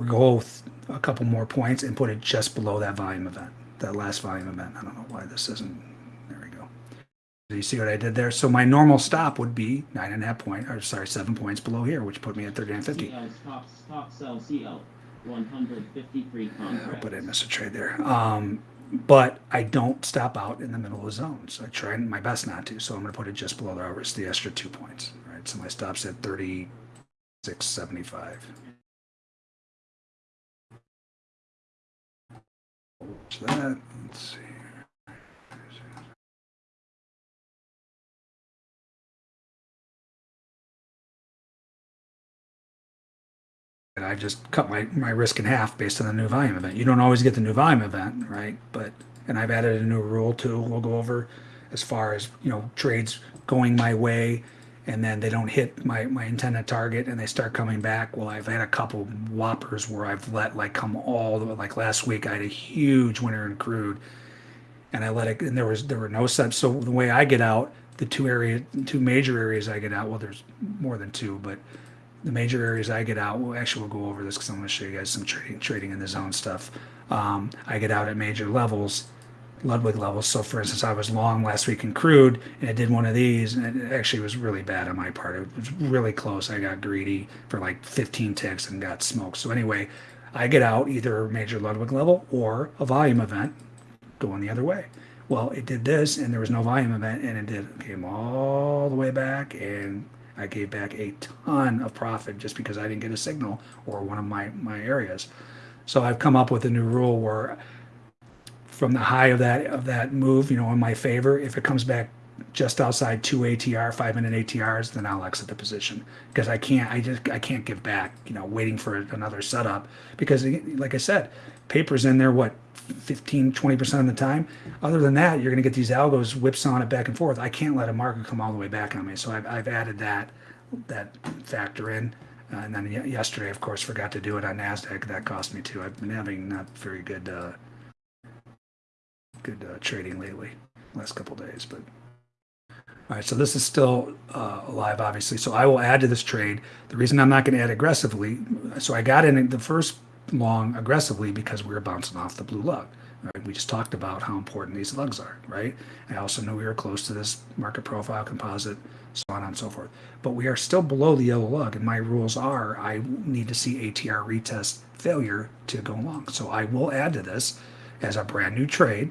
go a couple more points and put it just below that volume event, that last volume event. I don't know why this isn't, there we go. So you see what I did there? So my normal stop would be nine and a half point, or sorry, seven points below here, which put me at 39.50. Stop, stop sell CL, 153 contracts. Yeah, but I missed a trade there. Um, but I don't stop out in the middle of the zone. So I try my best not to. So I'm going to put it just below the average, the extra two points. Right. So my stop's at 36.75. That. Let's see. And I just cut my, my risk in half based on the new volume event. You don't always get the new volume event, right? But and I've added a new rule too. We'll go over as far as you know trades going my way and then they don't hit my my intended target, and they start coming back. Well, I've had a couple whoppers where I've let like come all the way. Like last week, I had a huge winner in crude, and I let it. And there was there were no subs. So the way I get out, the two area, two major areas I get out. Well, there's more than two, but the major areas I get out. Well, actually, we'll go over this because I'm going to show you guys some trading trading in the zone stuff. Um, I get out at major levels, Ludwig levels. So, for instance, I was long last week in crude, and I did one of these, and it actually was really bad on my part. It was really close. I got greedy for like 15 ticks and got smoked. So anyway, I get out either a major Ludwig level or a volume event going the other way. Well, it did this, and there was no volume event, and it did came all the way back, and I gave back a ton of profit just because I didn't get a signal or one of my my areas. So I've come up with a new rule where from the high of that of that move, you know, in my favor, if it comes back just outside two ATR, five minute ATRs, then I'll exit the position because I can't. I just I can't give back. You know, waiting for another setup because, like I said, papers in there. What 15, 20 percent of the time. Other than that, you're going to get these algos whipsawing it back and forth. I can't let a market come all the way back on me. So I've, I've added that that factor in. Uh, and then yesterday, of course, forgot to do it on Nasdaq. That cost me too. I've been having not very good uh, good uh, trading lately, last couple days. But all right, so this is still uh, alive, obviously. So I will add to this trade. The reason I'm not going to add aggressively, so I got in the first long aggressively because we were bouncing off the blue lug. Right? We just talked about how important these lugs are, right? I also knew we were close to this market profile composite, so on and so forth. But we are still below the yellow lug, and my rules are I need to see ATR retest failure to go long. So I will add to this as a brand new trade,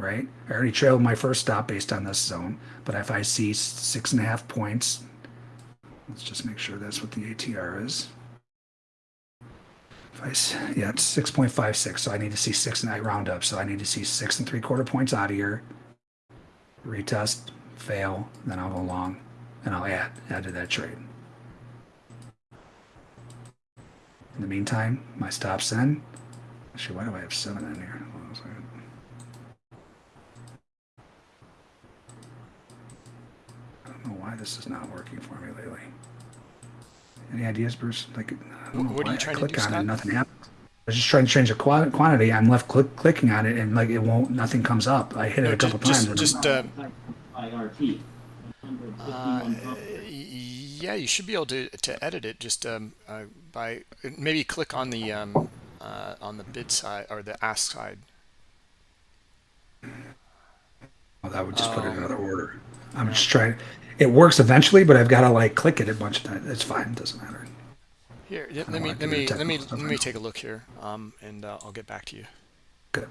right? I already trailed my first stop based on this zone, but if I see six and a half points, let's just make sure that's what the ATR is. If I yeah, it's six point five six. So I need to see six and I round up. So I need to see six and three quarter points out of here. Retest, fail, then I'll go long, and I'll add add to that trade. In the meantime, my stops in. Actually, why do I have seven in here? Hold on a second. I don't know why this is not working for me lately. Any ideas, Bruce? Like, I don't know What are you trying I to click do, on it, Scott? and nothing happens. I was just trying to change the qua- quantity. I'm left click, clicking on it, and like it won't. Nothing comes up. I hit it No, a couple just- times. just- just, uh. Uh, yeah, you should be able to to edit it just um, uh, by maybe click on the um, uh, on the bid side or the ask side. well, that would just put it in um, another order. I'm just trying. It works eventually, but I've got to like click it a bunch of times. It's fine. It doesn't matter. Here, let me let me let me let me take a look here, um, and uh, I'll get back to you. Good.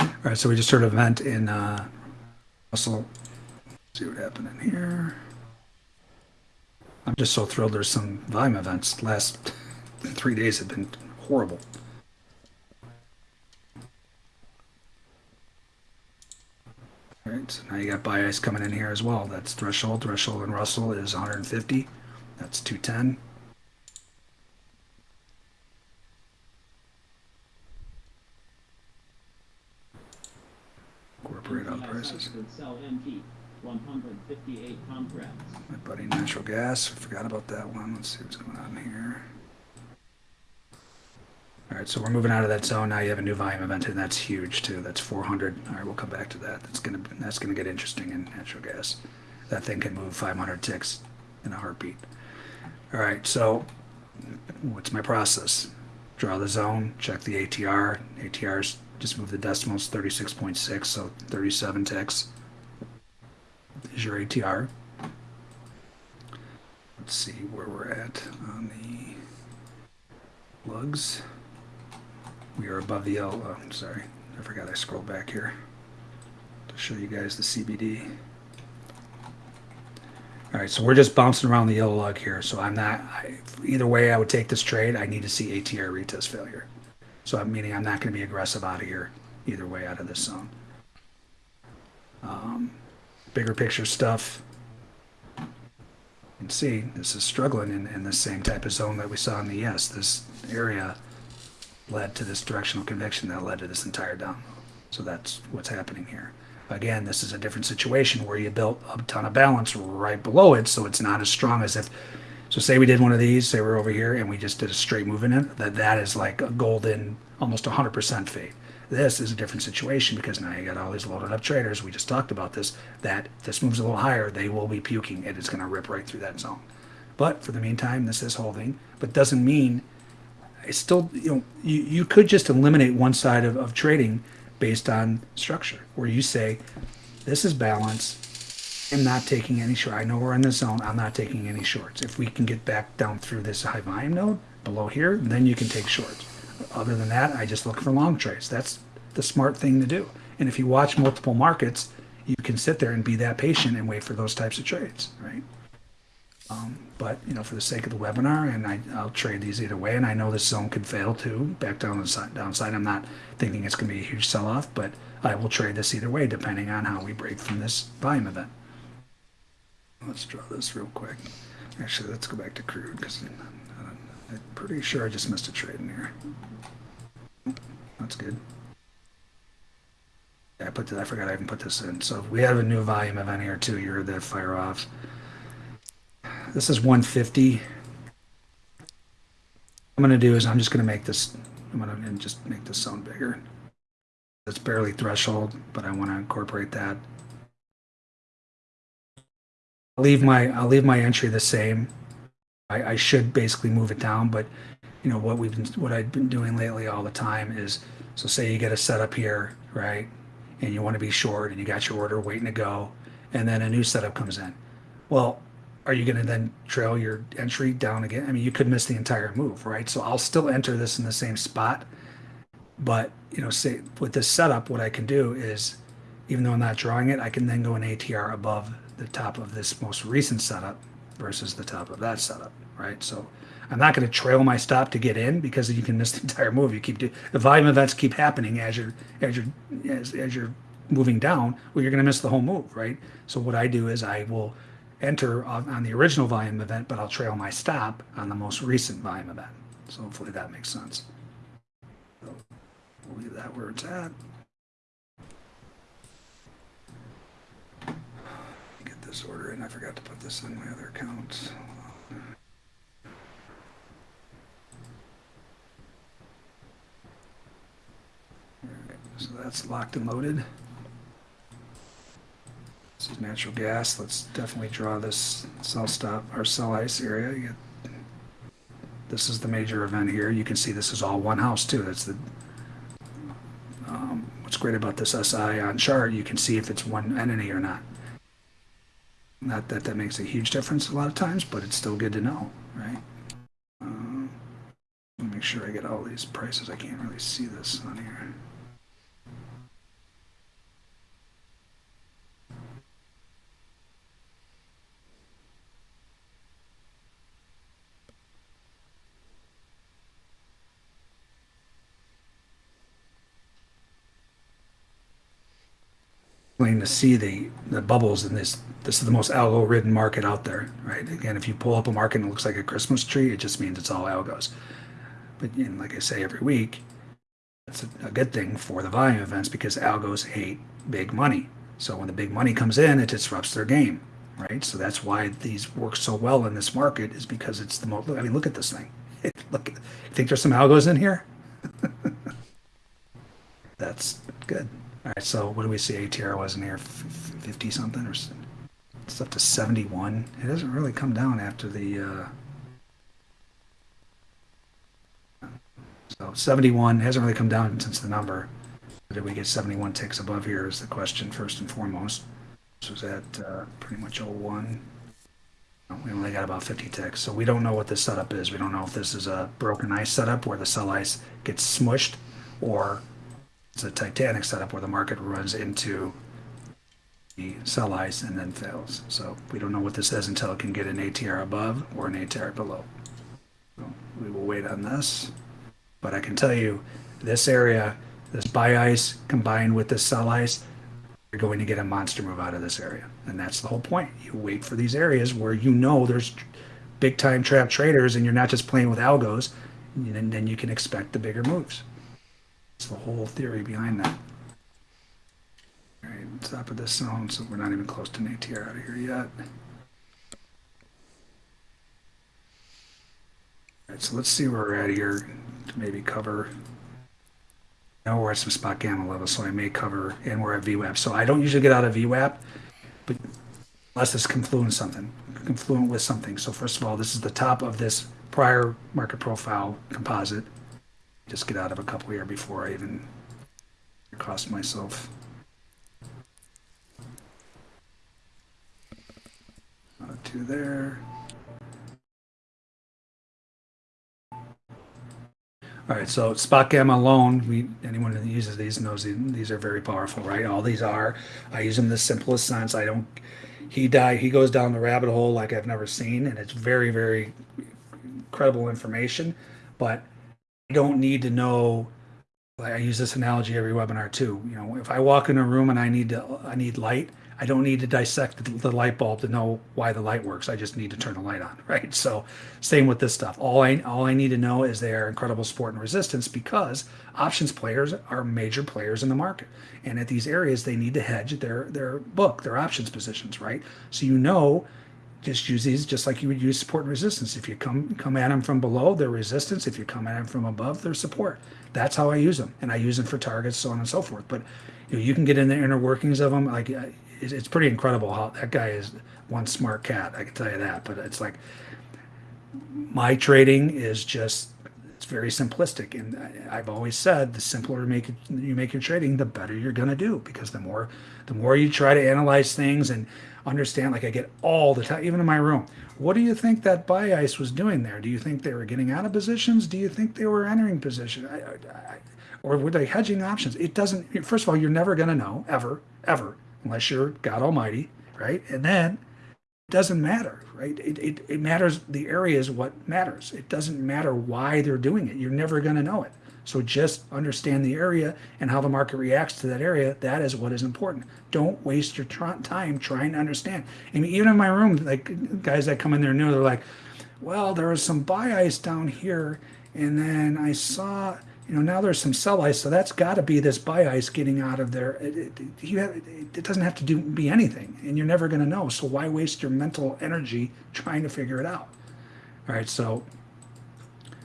All right, so we just heard an event in uh, Russell. See what happened in here. I'm just so thrilled. There's some volume events. Last three days have been horrible. Right, so now you got bias coming in here as well. That's threshold. Threshold and Russell is 150. That's 210. Corporate out prices. Would sell MT 158 contracts. My buddy Natural Gas. Forgot about that one. Let's see what's going on here. All right, so we're moving out of that zone. Now you have a new volume event, and that's huge too. That's 400. All right, we'll come back to that. That's gonna that's gonna get interesting in natural gas. That thing can move 500 ticks in a heartbeat. All right, so what's my process? Draw the zone, check the ATR. ATR's just move the decimals 36.6, so 37 ticks is your ATR. Let's see where we're at on the lugs. We are above the L. Oh, sorry, I forgot I scrolled back here to show you guys the CVD. All right, so we're just bouncing around the yellow lug here. So I'm not, I, either way I would take this trade, I need to see ATR retest failure. So I'm meaning I'm not going to be aggressive out of here either way out of this zone. Um, bigger picture stuff. You can see this is struggling in, in the same type of zone that we saw in the yes. This area led to this directional conviction that led to this entire down. So that's what's happening here. Again, this is a different situation where you built a ton of balance right below it, so it's not as strong as if. So say we did one of these, say we're over here, and we just did a straight move in it. That that is like a golden, almost 100% fade. This is a different situation because now you got all these loaded up traders. We just talked about this. That this moves a little higher, they will be puking. And It is going to rip right through that zone. But for the meantime, this is holding, but doesn't mean it's still you know you, you could just eliminate one side of, of trading based on structure where you say this is balance i'm not taking any short i know we're in the zone i'm not taking any shorts. If we can get back down through this high volume node below here then you can take shorts. Other than that i just look for long trades. That's the smart thing to do. And if you watch multiple markets you can sit there and be that patient and wait for those types of trades right um, but you know, for the sake of the webinar, and I, I'll trade these either way. And I know this zone could fail too, back down the side, downside. I'm not thinking it's going to be a huge sell-off, but I will trade this either way, depending on how we break from this volume event. Let's draw this real quick. Actually, let's go back to crude because I'm pretty sure I just missed a trade in here. That's good. I put this, I forgot I even put this in. So if we have a new volume event here too. You heard that fire off. This is 150. I'm going to do is I'm just going to make this, I'm going to just make this zone bigger. It's barely threshold, but I want to incorporate that. I'll leave my, I'll leave my entry the same. I, I should basically move it down, but you know, what we've been, what I've been doing lately all the time is, so say you get a setup here, right? And you want to be short and you got your order waiting to go, and then a new setup comes in. Well, are you going to then trail your entry down again? I mean, you could miss the entire move, right? So I'll still enter this in the same spot. But, you know, say with this setup, what I can do is, even though I'm not drawing it, I can then go an ATR above the top of this most recent setup versus the top of that setup, right? So I'm not going to trail my stop to get in because you can miss the entire move. You keep do, the volume events keep happening as you're as you're as, as you're moving down. Well, you're going to miss the whole move, right? So what I do is I will enter on, the original volume event, but I'll trail my stop on the most recent volume event. So hopefully that makes sense. So we'll leave that where it's at. Get this order in. I forgot to put this in my other accounts. So that's locked and loaded. Is natural gas. Let's definitely draw this sell stop or sell ice area. This is the major event here. You can see this is all one house too. That's the um, what's great about this SI on chart. You can see if it's one entity or not. Not that that makes a huge difference a lot of times, but it's still good to know, right? Um, make sure I get all these prices. I can't really see this on here. To see the, the bubbles in this. This is the most algo ridden market out there, right? Again, if you pull up a market and it looks like a Christmas tree, it just means it's all algos. But you know, like I say every week, that's a, a good thing for the volume events because algos hate big money. So when the big money comes in, it disrupts their game, right? So that's why these work so well in this market is because it's the most. I mean, look at this thing. look, think there's some algos in here? that's good. All right, so what do we see ATR was in here? 50 something or it's up to 71. It doesn't really come down after the. Uh, so 71 hasn't really come down since the number. Did we get 71 ticks above here is the question first and foremost. This was at uh, pretty much 01. We only got about 50 ticks, so we don't know what this setup is. We don't know if this is a broken ice setup where the sell ice gets smushed or it's a Titanic setup where the market runs into the sell ice and then fails. So we don't know what this is until it can get an ATR above or an ATR below. So we will wait on this. But I can tell you, this area, this buy ice combined with this sell ice, you're going to get a monster move out of this area. And that's the whole point. You wait for these areas where you know there's big time trap traders and you're not just playing with algos, and then you can expect the bigger moves. It's the whole theory behind that. All right, top of this zone, so we're not even close to an ATR out of here yet. All right, so let's see where we're at here to maybe cover. Now we're at some SpotGamma level, so I may cover, and we're at VWAP. So I don't usually get out of VWAP, but unless it's confluent something, confluent with something. So first of all, this is the top of this prior market profile composite. Just get out of a couple here before I even cost myself. Uh, two there. All right, so SpotGamma alone, we anyone that uses these knows these, are very powerful, right? All these are. I use them in the simplest sense. I don't. He die. He goes down the rabbit hole like I've never seen, and it's very, very credible information. But don't need to know. I use this analogy every webinar too. You know, if I walk in a room and I need to, I need light. I don't need to dissect the, light bulb to know why the light works. I just need to turn the light on, right? So, same with this stuff. All I all I need to know is they are incredible support and resistance because options players are major players in the market, and at these areas they need to hedge their their book, their options positions, right? So you know just use these just like you would use support and resistance. If you come come at them from below, they're resistance. If you come at them from above, they're support. That's how I use them, and I use them for targets, so on and so forth. But you, know, you can get in the inner workings of them. Like uh, it's, pretty incredible how that guy is one smart cat. I can tell you that. But it's like my trading is just it's very simplistic, and I've always said the simpler you make it, you make your trading, the better you're going to do because the more the more you try to analyze things and understand. Like I get all the time, even in my room. What do you think that buy ice was doing there? Do you think they were getting out of positions? Do you think they were entering position? I, I, or were they hedging options? It doesn't. First of all, you're never going to know ever, ever, unless you're God Almighty, right? And then it doesn't matter, right? It, it, it matters. The area is what matters. It doesn't matter why they're doing it. You're never going to know it. So just understand the area and how the market reacts to that area. That is what is important. Don't waste your time trying to understand. I mean, even in my room, like guys that come in there new, they're like, "Well, there was some buy ice down here, and then I saw." You know, now there's some sell ice, so that's got to be this buy ice getting out of there. It, it, you have, it doesn't have to do be anything, and you're never going to know. So why waste your mental energy trying to figure it out? All right, so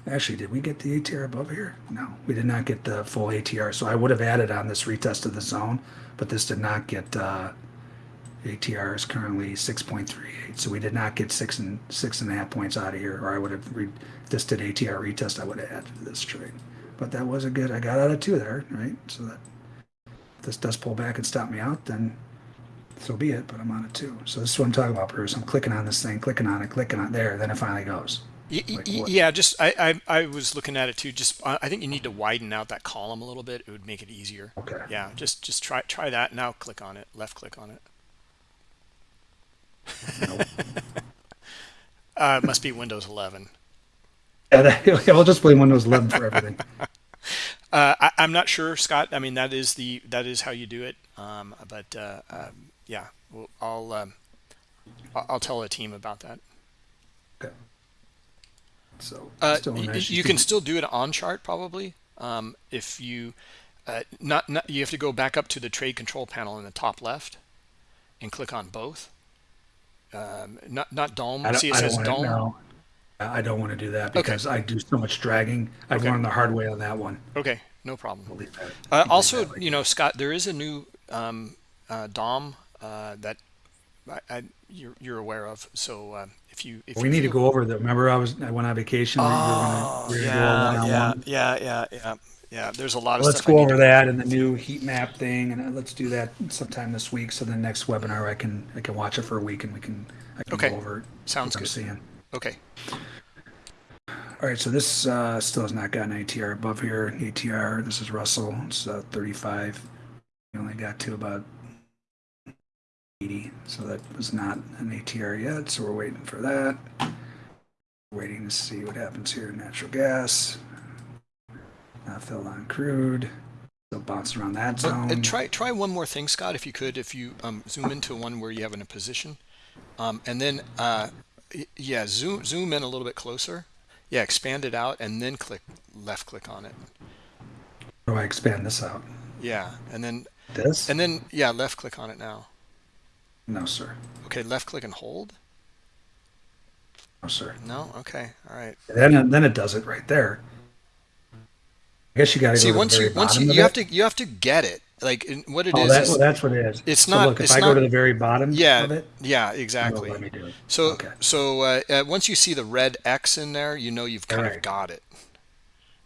Actually, did we get the ATR above here? No, we did not get the full ATR. So I would have added on this retest of the zone, but this did not get, uh, ATR is currently six point three eight. So we did not get six and, six and a half points out of here, or I would have, re- this did ATR retest, I would have added to this trade. But that was a good, I got out of two there, right? So that, if this does pull back and stop me out, then so be it, but I'm on it too. So this is what I'm talking about, Bruce. I'm clicking on this thing, clicking on it, clicking on there, then it finally goes. Like yeah, just I, I I was looking at it too. Just I think you need to widen out that column a little bit. It would make it easier. Okay. Yeah, just just try try that. Now click on it. Left click on it. Nope. Uh, it must be Windows 11. Yeah, I'll just blame Windows 11 for everything. Uh, I, I'm not sure, Scott. I mean, that is the that is how you do it. Um, but uh, um, yeah, well, I'll um, I'll I'll tell the team about that. Okay. So Uh, still y- nice. you can still do it on chart probably. Um, if you uh, not, not you have to go back up to the trade control panel in the top left and click on both. Um, not not DOM. I don't, See, it I says want DOM. to, no, I don't want to do that because I do so much dragging. I've Okay. learned the hard way on that one. Okay, no problem. I'll leave that- Uh, also, like you know, Scott, there is a new um, uh, DOM uh, that I, I, you're, you're aware of. So uh, if you if we you need to go over the. Remember, I was I went on vacation. we were gonna- we were gonna do a Oh, yeah, yeah, yeah, yeah, yeah, yeah. There's a lot of Let's stuff. Go over that and the new heat map thing, and uh, let's do that sometime this week. So the next webinar, I can I can watch it for a week, and we can I can Okay. go over it. Sounds I'm good. seeing. Okay. All right, so this uh, still has not gotten ATR above here. ATR, this is Russell. It's uh, 35. We only got to about 80. So that was not an ATR yet. So we're waiting for that. Waiting to see what happens here. Natural gas. Not filled on crude. Still bouncing around that But, zone. uh, try try one more thing, Scott, if you could. If you um, zoom into one where you have in a position, um, and then uh, yeah, zoom zoom in a little bit closer. Yeah, expand it out, and then click left click on it. Do I expand this out? Yeah, and then This? and then yeah, left click on it now. No, sir. Okay, left click and hold. No, sir. No, okay, all right. Then, then it does it right there. I guess you got to See, go to once you once you, you have to you have to get it. Like what it Oh, is that, is- well, that's what it is. it's So not- Look, if it's I go to the very bottom yeah of it, yeah exactly. let me do it. So Okay. so uh, uh, once you see the red X in there, you know you've kind of got it.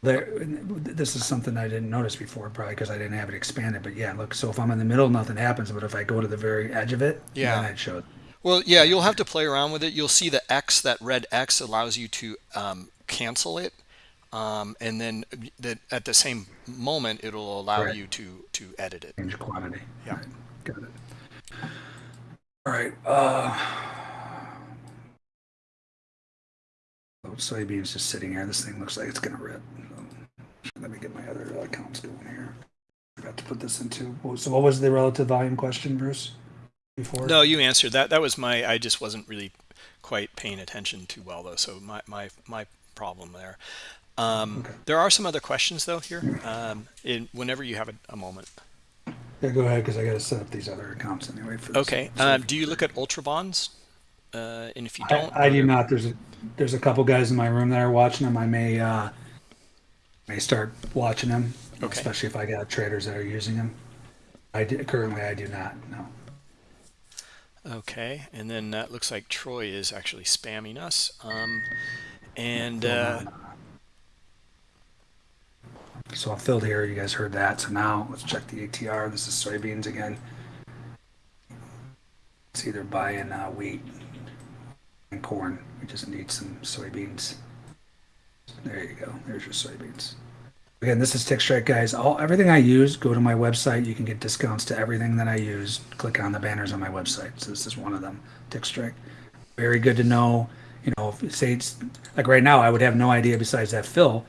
There, this is something I didn't notice before, probably because I didn't have it expanded. But yeah, look. So if I'm in the middle, nothing happens. But if I go to the very edge of it, Yeah. then it shows. Well, yeah, you'll have to play around with it. You'll see the X, that red X allows you to um, cancel it. Um, and then that at the same moment, it'll allow Right. you to, to edit it. change quantity. Yeah. Right, Got it. All right. Uh, soybeans just sitting here. This thing looks like it's gonna rip. Let me get my other uh, accounts going here. I Forgot to put this into. So what was the relative volume question, Bruce? Before? No, you answered that. That was my, I just wasn't really quite paying attention too well though. So my, my, my problem there. Um, Okay. There are some other questions though here, um, in, whenever you have a, a moment. Yeah, go ahead because I got to set up these other accounts anyway. For. Okay. Um, do you look at ultra bonds? Uh, and if you don't, I, I do not. There's a there's a couple guys in my room that are watching them. I may uh, may start watching them, Okay. especially if I got traders that are using them. I do, currently I do not. No. Okay, and then that looks like Troy is actually spamming us. Um, and uh, So I'm filled here. You guys heard that. So now let's check the ATR. This is soybeans again. It's either buying uh, wheat and corn. We just need some soybeans. There you go. There's your soybeans. Again, this is Tick Strike, guys. All everything I use, go to my website. You can get discounts to everything that I use. Click on the banners on my website. So this is one of them. Tick Strike. Very good to know. You know, if, say it's like right now, I would have no idea besides that fill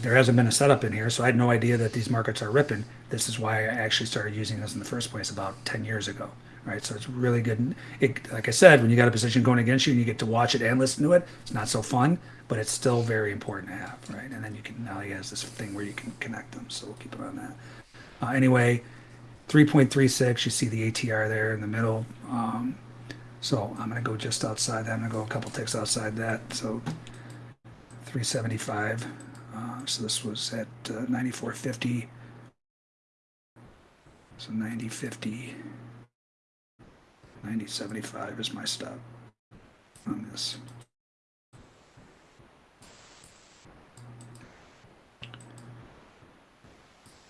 there hasn't been a setup in here, so I had no idea that these markets are ripping. This is why I actually started using this in the first place about 10 years ago, right? So it's really good. It, like I said, when you got a position going against you and you get to watch it and listen to it, it's not so fun, but it's still very important to have, right? And then you can, now he has this thing where you can connect them, so we'll keep it on that. Uh, anyway, 3.36, you see the ATR there in the middle. Um, so I'm going to go just outside that. I'm going to go a couple ticks outside that. So 375. Uh, so this was at uh, 94.50. So 90.50. 90.75 is my stop on this.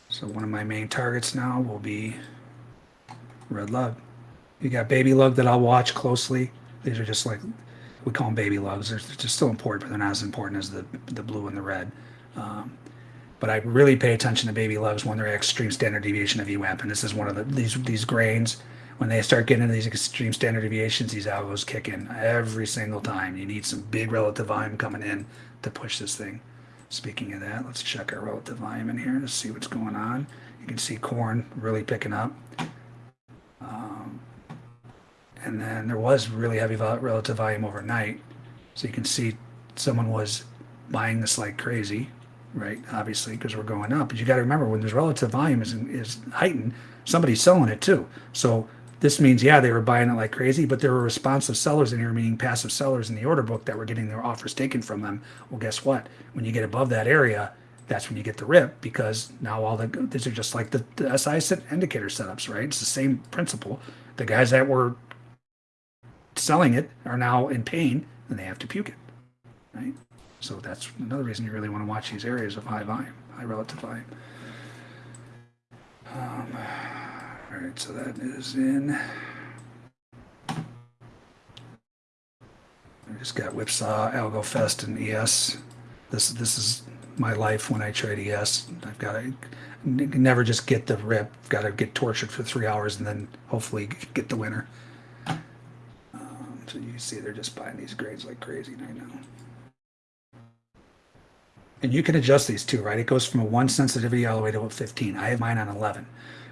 So one of my main targets now will be red lug. You got baby lug that I'll watch closely. These are just like we call them baby lugs. They're, just still important, but they're not as important as the the blue and the red. Um, but I really pay attention to baby lugs when they're at extreme standard deviation of VWAP, and this is one of the these these grains. When they start getting into these extreme standard deviations, these algos kick in every single time. You need some big relative volume coming in to push this thing. Speaking of that, let's check our relative volume in here to see what's going on. You can see corn really picking up. Um, and then there was really heavy relative volume overnight. So you can see someone was buying this like crazy, right? Obviously, because we're going up. But you got to remember when there's relative volume is is heightened, somebody's selling it too. So this means yeah, they were buying it like crazy, but there were responsive sellers in here, meaning passive sellers in the order book that were getting their offers taken from them. Well, guess what? When you get above that area, that's when you get the rip because now all the these are just like the, the SI indicator setups, right? It's the same principle. The guys that were selling it are now in pain and they have to puke it, right? So that's another reason you really want to watch these areas of high volume, high relative volume. Um, all right, so that is in. I just got Whipsaw, Algo Fest, and ES. This this is my life when I trade ES. I've got to never just get the rip. I've got to get tortured for three hours and then hopefully get the winner. Um, so you see, they're just buying these grades like crazy right now. And you can adjust these too, right? It goes from a one sensitivity all the way to a 15. I have mine on 11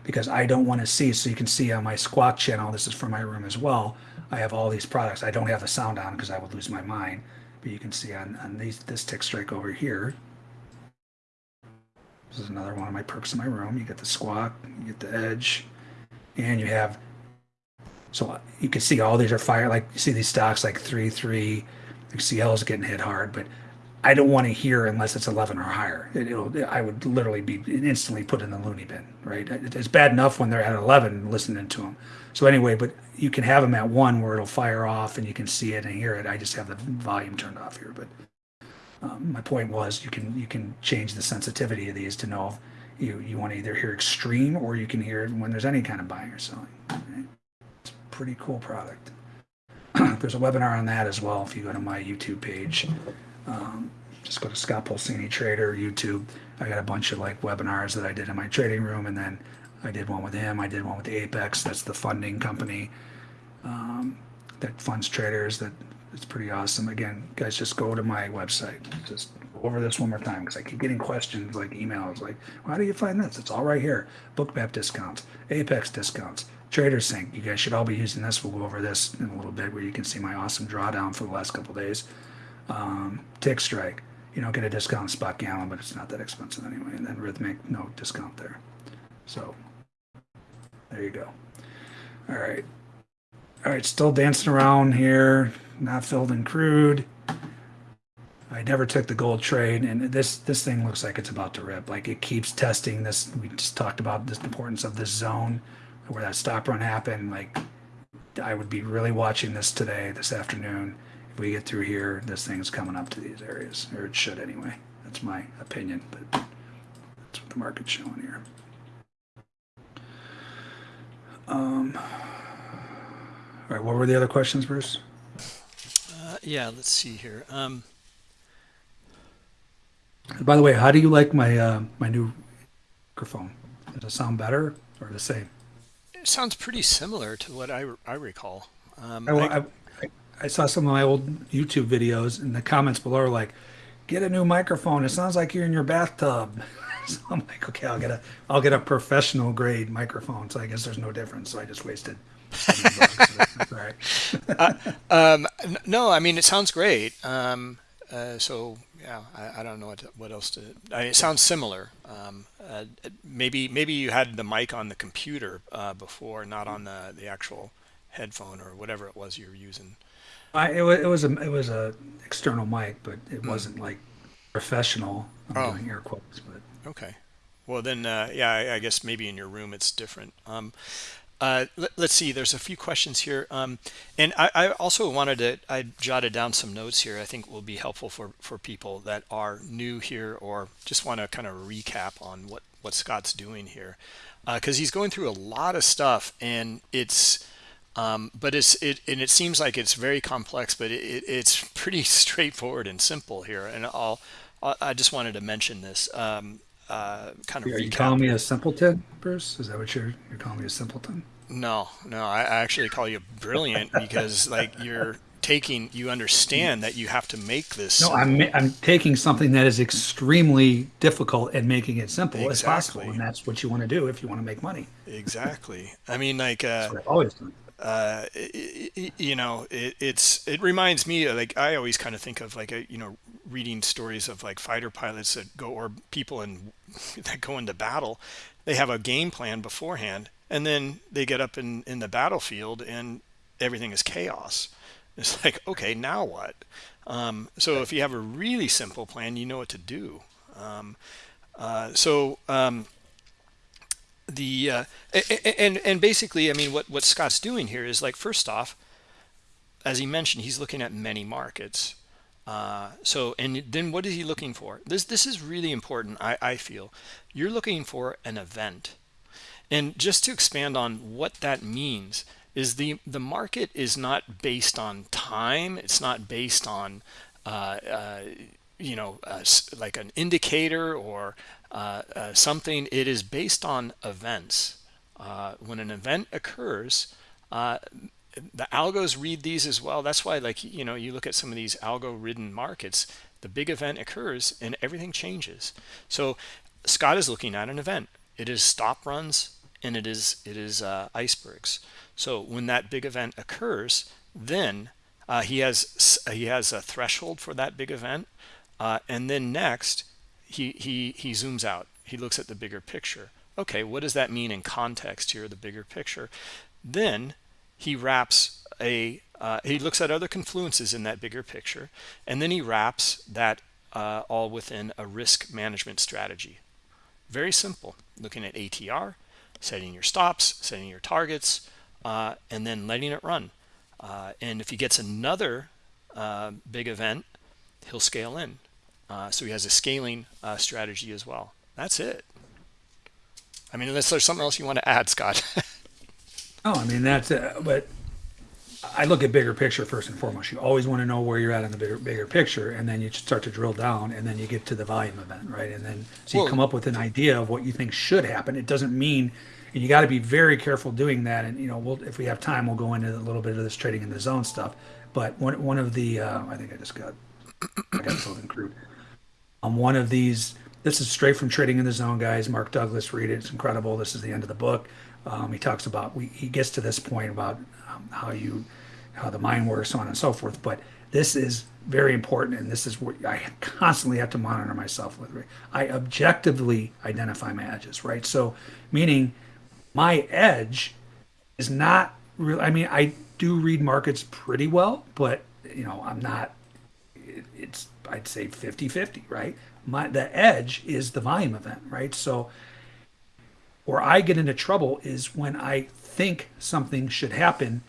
because I don't want to see. So you can see on my squawk channel, this is for my room as well. I have all these products. I don't have the sound on because I would lose my mind. But you can see on, on these this tick strike over here. This is another one of my perks in my room. You get the squawk, you get the edge, and you have. So you can see all these are fire. Like you see these stocks like three three. CL is getting hit hard, but I don't want to hear unless it's 11 or higher. It, will I would literally be instantly put in the loony bin, right? It's bad enough when they're at 11 listening to them. So anyway, but you can have them at one where it'll fire off and you can see it and hear it. I just have the volume turned off here, but um, my point was you can you can change the sensitivity of these to know if you you want to either hear extreme or you can hear it when there's any kind of buying or selling. Right? It's a pretty cool product. there's a webinar on that as well if you go to my YouTube page. Um, just go to Scott Pulcini Trader YouTube. I got a bunch of like webinars that I did in my trading room, and then I did one with him. I did one with the Apex. That's the funding company um, that funds traders. That it's pretty awesome. Again, guys, just go to my website. Just go over this one more time because I keep getting questions like emails like, "How do you find this?" It's all right here. Bookmap discounts, Apex discounts, Trader Sync. You guys should all be using this. We'll go over this in a little bit where you can see my awesome drawdown for the last couple days. Um, Tick Strike. You don't get a discount SpotGamma, but it's not that expensive anyway. And then Rithmic, no discount there. So there you go. All right. All right, still dancing around here, not filled in crude. I never took the gold trade, and this this thing looks like it's about to rip. Like it keeps testing this. We just talked about this importance of this zone where that stop run happened. Like I would be really watching this today, this afternoon. If we get through here, this thing's coming up to these areas, or it should anyway. That's my opinion, but that's what the market's showing here. Um, all right, what were the other questions, Bruce? Uh, yeah, let's see here. Um, By the way, how do you like my uh, my new microphone? Does it sound better or the same? it sounds pretty similar to what I, I recall. Um, I, I- I, saw some of my old YouTube videos, and the comments below are like, "Get a new microphone. It sounds like you're in your bathtub." so I'm like, "Okay, I'll get a I'll get a professional grade microphone." So I guess there's no difference. So I just wasted. 70 bucks. That's all right. Um, no, I mean it sounds great. Um, uh, so yeah, I, I don't know what what else to. I mean, it sounds similar. Um, uh, maybe maybe you had the mic on the computer uh, before, not on the the actual headphone or whatever it was you were using. I, it was it was a it was a external mic, but it wasn't like professional. I'm Oh. doing air quotes, but Okay. Well then, uh, yeah, I, I guess maybe in your room it's different. Um, uh, let, us see. There's a few questions here, um, and I, I also wanted to. I jotted down some notes here. I think will be helpful for for people that are new here or just want to kind of recap on what what Scott's doing here, because he's going through a lot of stuff, and it's. Um, but it's it and it seems like it's very complex, but it, it, it's pretty straightforward and simple here. And I'll, I I just wanted to mention this. Um, uh, kind of are you calling me a simpleton, Bruce? Is that what you're you're calling me a simpleton? No, no, I I actually call you brilliant because like you're taking, you understand that you have to make this. No, I'm I'm taking something that is extremely difficult and making it simple as possible, and that's what you want to do if you want to make money. exactly. I mean, like, uh, That's what I've always done. Uh, i- i- you know, it, it's it reminds me like I always kind of think of like a you know reading stories of like fighter pilots that go or people in that go into battle. They have a game plan beforehand, and then they get up in in the battlefield and everything is chaos. It's like okay, now what? Um, so if you have a really simple plan, you know what to do. Um, uh, so um, the uh, and and basically, I mean, what what Scott's doing here is like first off, as he mentioned, he's looking at many markets. Uh, so and then what is he looking for? This this is really important. I I feel you're looking for an event, and just to expand on what that means is the the market is not based on time. It's not based on uh, uh, you know uh, like an indicator or uh, uh, something it is based on events. Uh, when an event occurs uh, the algos read these as well. That's why like you know you look at some of these algo ridden markets the big event occurs and everything changes. So scott is looking at an event. It is stop runs and it is it is uh, icebergs. So when that big event occurs then he has he has a threshold for that big event and then next, he, he, he zooms out. He looks at the bigger picture. Okay, what does that mean in context here, the bigger picture? Then he wraps a, uh, he looks at other confluences in that bigger picture, and then he wraps that uh, all within a risk management strategy. Very simple, looking at ATR, setting your stops, setting your targets, uh, and then letting it run. Uh, and if he gets another uh, big event, he'll scale in. Uh, so he has a scaling uh, strategy as well. That's it. I mean, unless there's something else you want to add, Scott. oh, I mean, that's it. But I look at bigger picture first and foremost. You always want to know where you're at in the bigger, bigger picture, and then you start to drill down, and then you get to the volume event, right? And then so you well, come up with an idea of what you think should happen. It doesn't mean, and you got to be very careful doing that. And you know, we'll, if we have time, we'll go into a little bit of this trading in the zone stuff. But one one of the, uh, I think I just got, I got something crude on one of these. This is straight from Trading in the Zone, guys. Mark Douglas, read it. It's incredible. This is the end of the book. Um, he talks about we, he gets to this point about um, how you how the mind works, so on and so forth. But this is very important, and this is what I constantly have to monitor myself with. Right? I objectively identify my edges, right? So, meaning my edge is not real. I mean, I do read markets pretty well, but you know, I'm not. It, it's I'd say 50 50, right? My, the edge is the volume event, right? So, where I get into trouble is when I think something should happen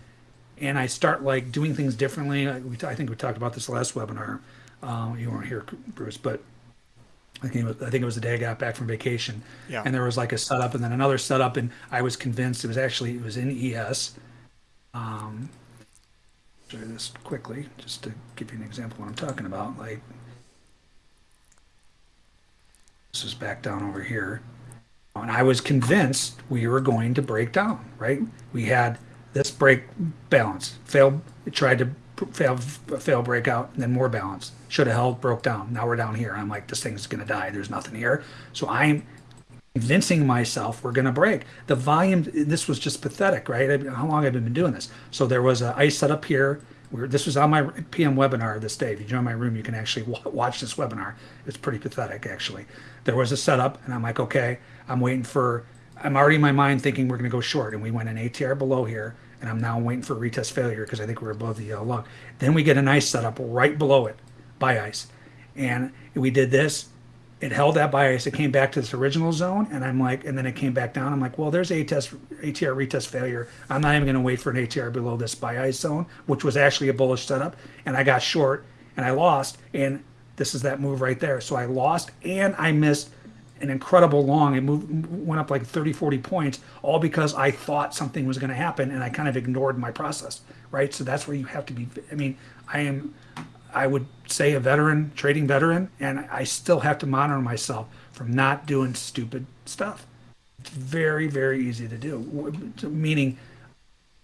and I start like doing things differently. I think we talked about this last webinar. Um, you weren't here, Bruce, but I think, was, I think it was the day I got back from vacation. Yeah. And there was like a setup and then another setup, and I was convinced it was actually it was in ES. Um, you this quickly just to give you an example of what I'm talking about. Like, this is back down over here. And I was convinced we were going to break down, right? We had this break balance, failed, it tried to fail, fail breakout, and then more balance. Should have held, broke down. Now we're down here. I'm like, this thing's going to die. There's nothing here. So I'm convincing myself we're going to break. The volume, this was just pathetic, right? How long have I been doing this? So there was a ice set up here. We're, this was on my PM webinar this day. If you join my room, you can actually watch this webinar. It's pretty pathetic, actually. There was a setup, and I'm like, okay, I'm waiting for, I'm already in my mind thinking we're going to go short. And we went an ATR below here, and I'm now waiting for retest failure because I think we're above the uh, yellow lug. Then we get a nice setup right below it, buy ice. And we did this, it held that bias. It came back to this original zone, and I'm like, and then it came back down. I'm like, well, there's a test ATR retest failure. I'm not even going to wait for an ATR below this bias zone, which was actually a bullish setup, and I got short and I lost. And this is that move right there. So I lost and I missed an incredible long. It moved, went up like 30, 40 points, all because I thought something was going to happen and I kind of ignored my process, right? So that's where you have to be. I mean, I am I would say a veteran, trading veteran, and I still have to monitor myself from not doing stupid stuff. It's very, very easy to do. Meaning,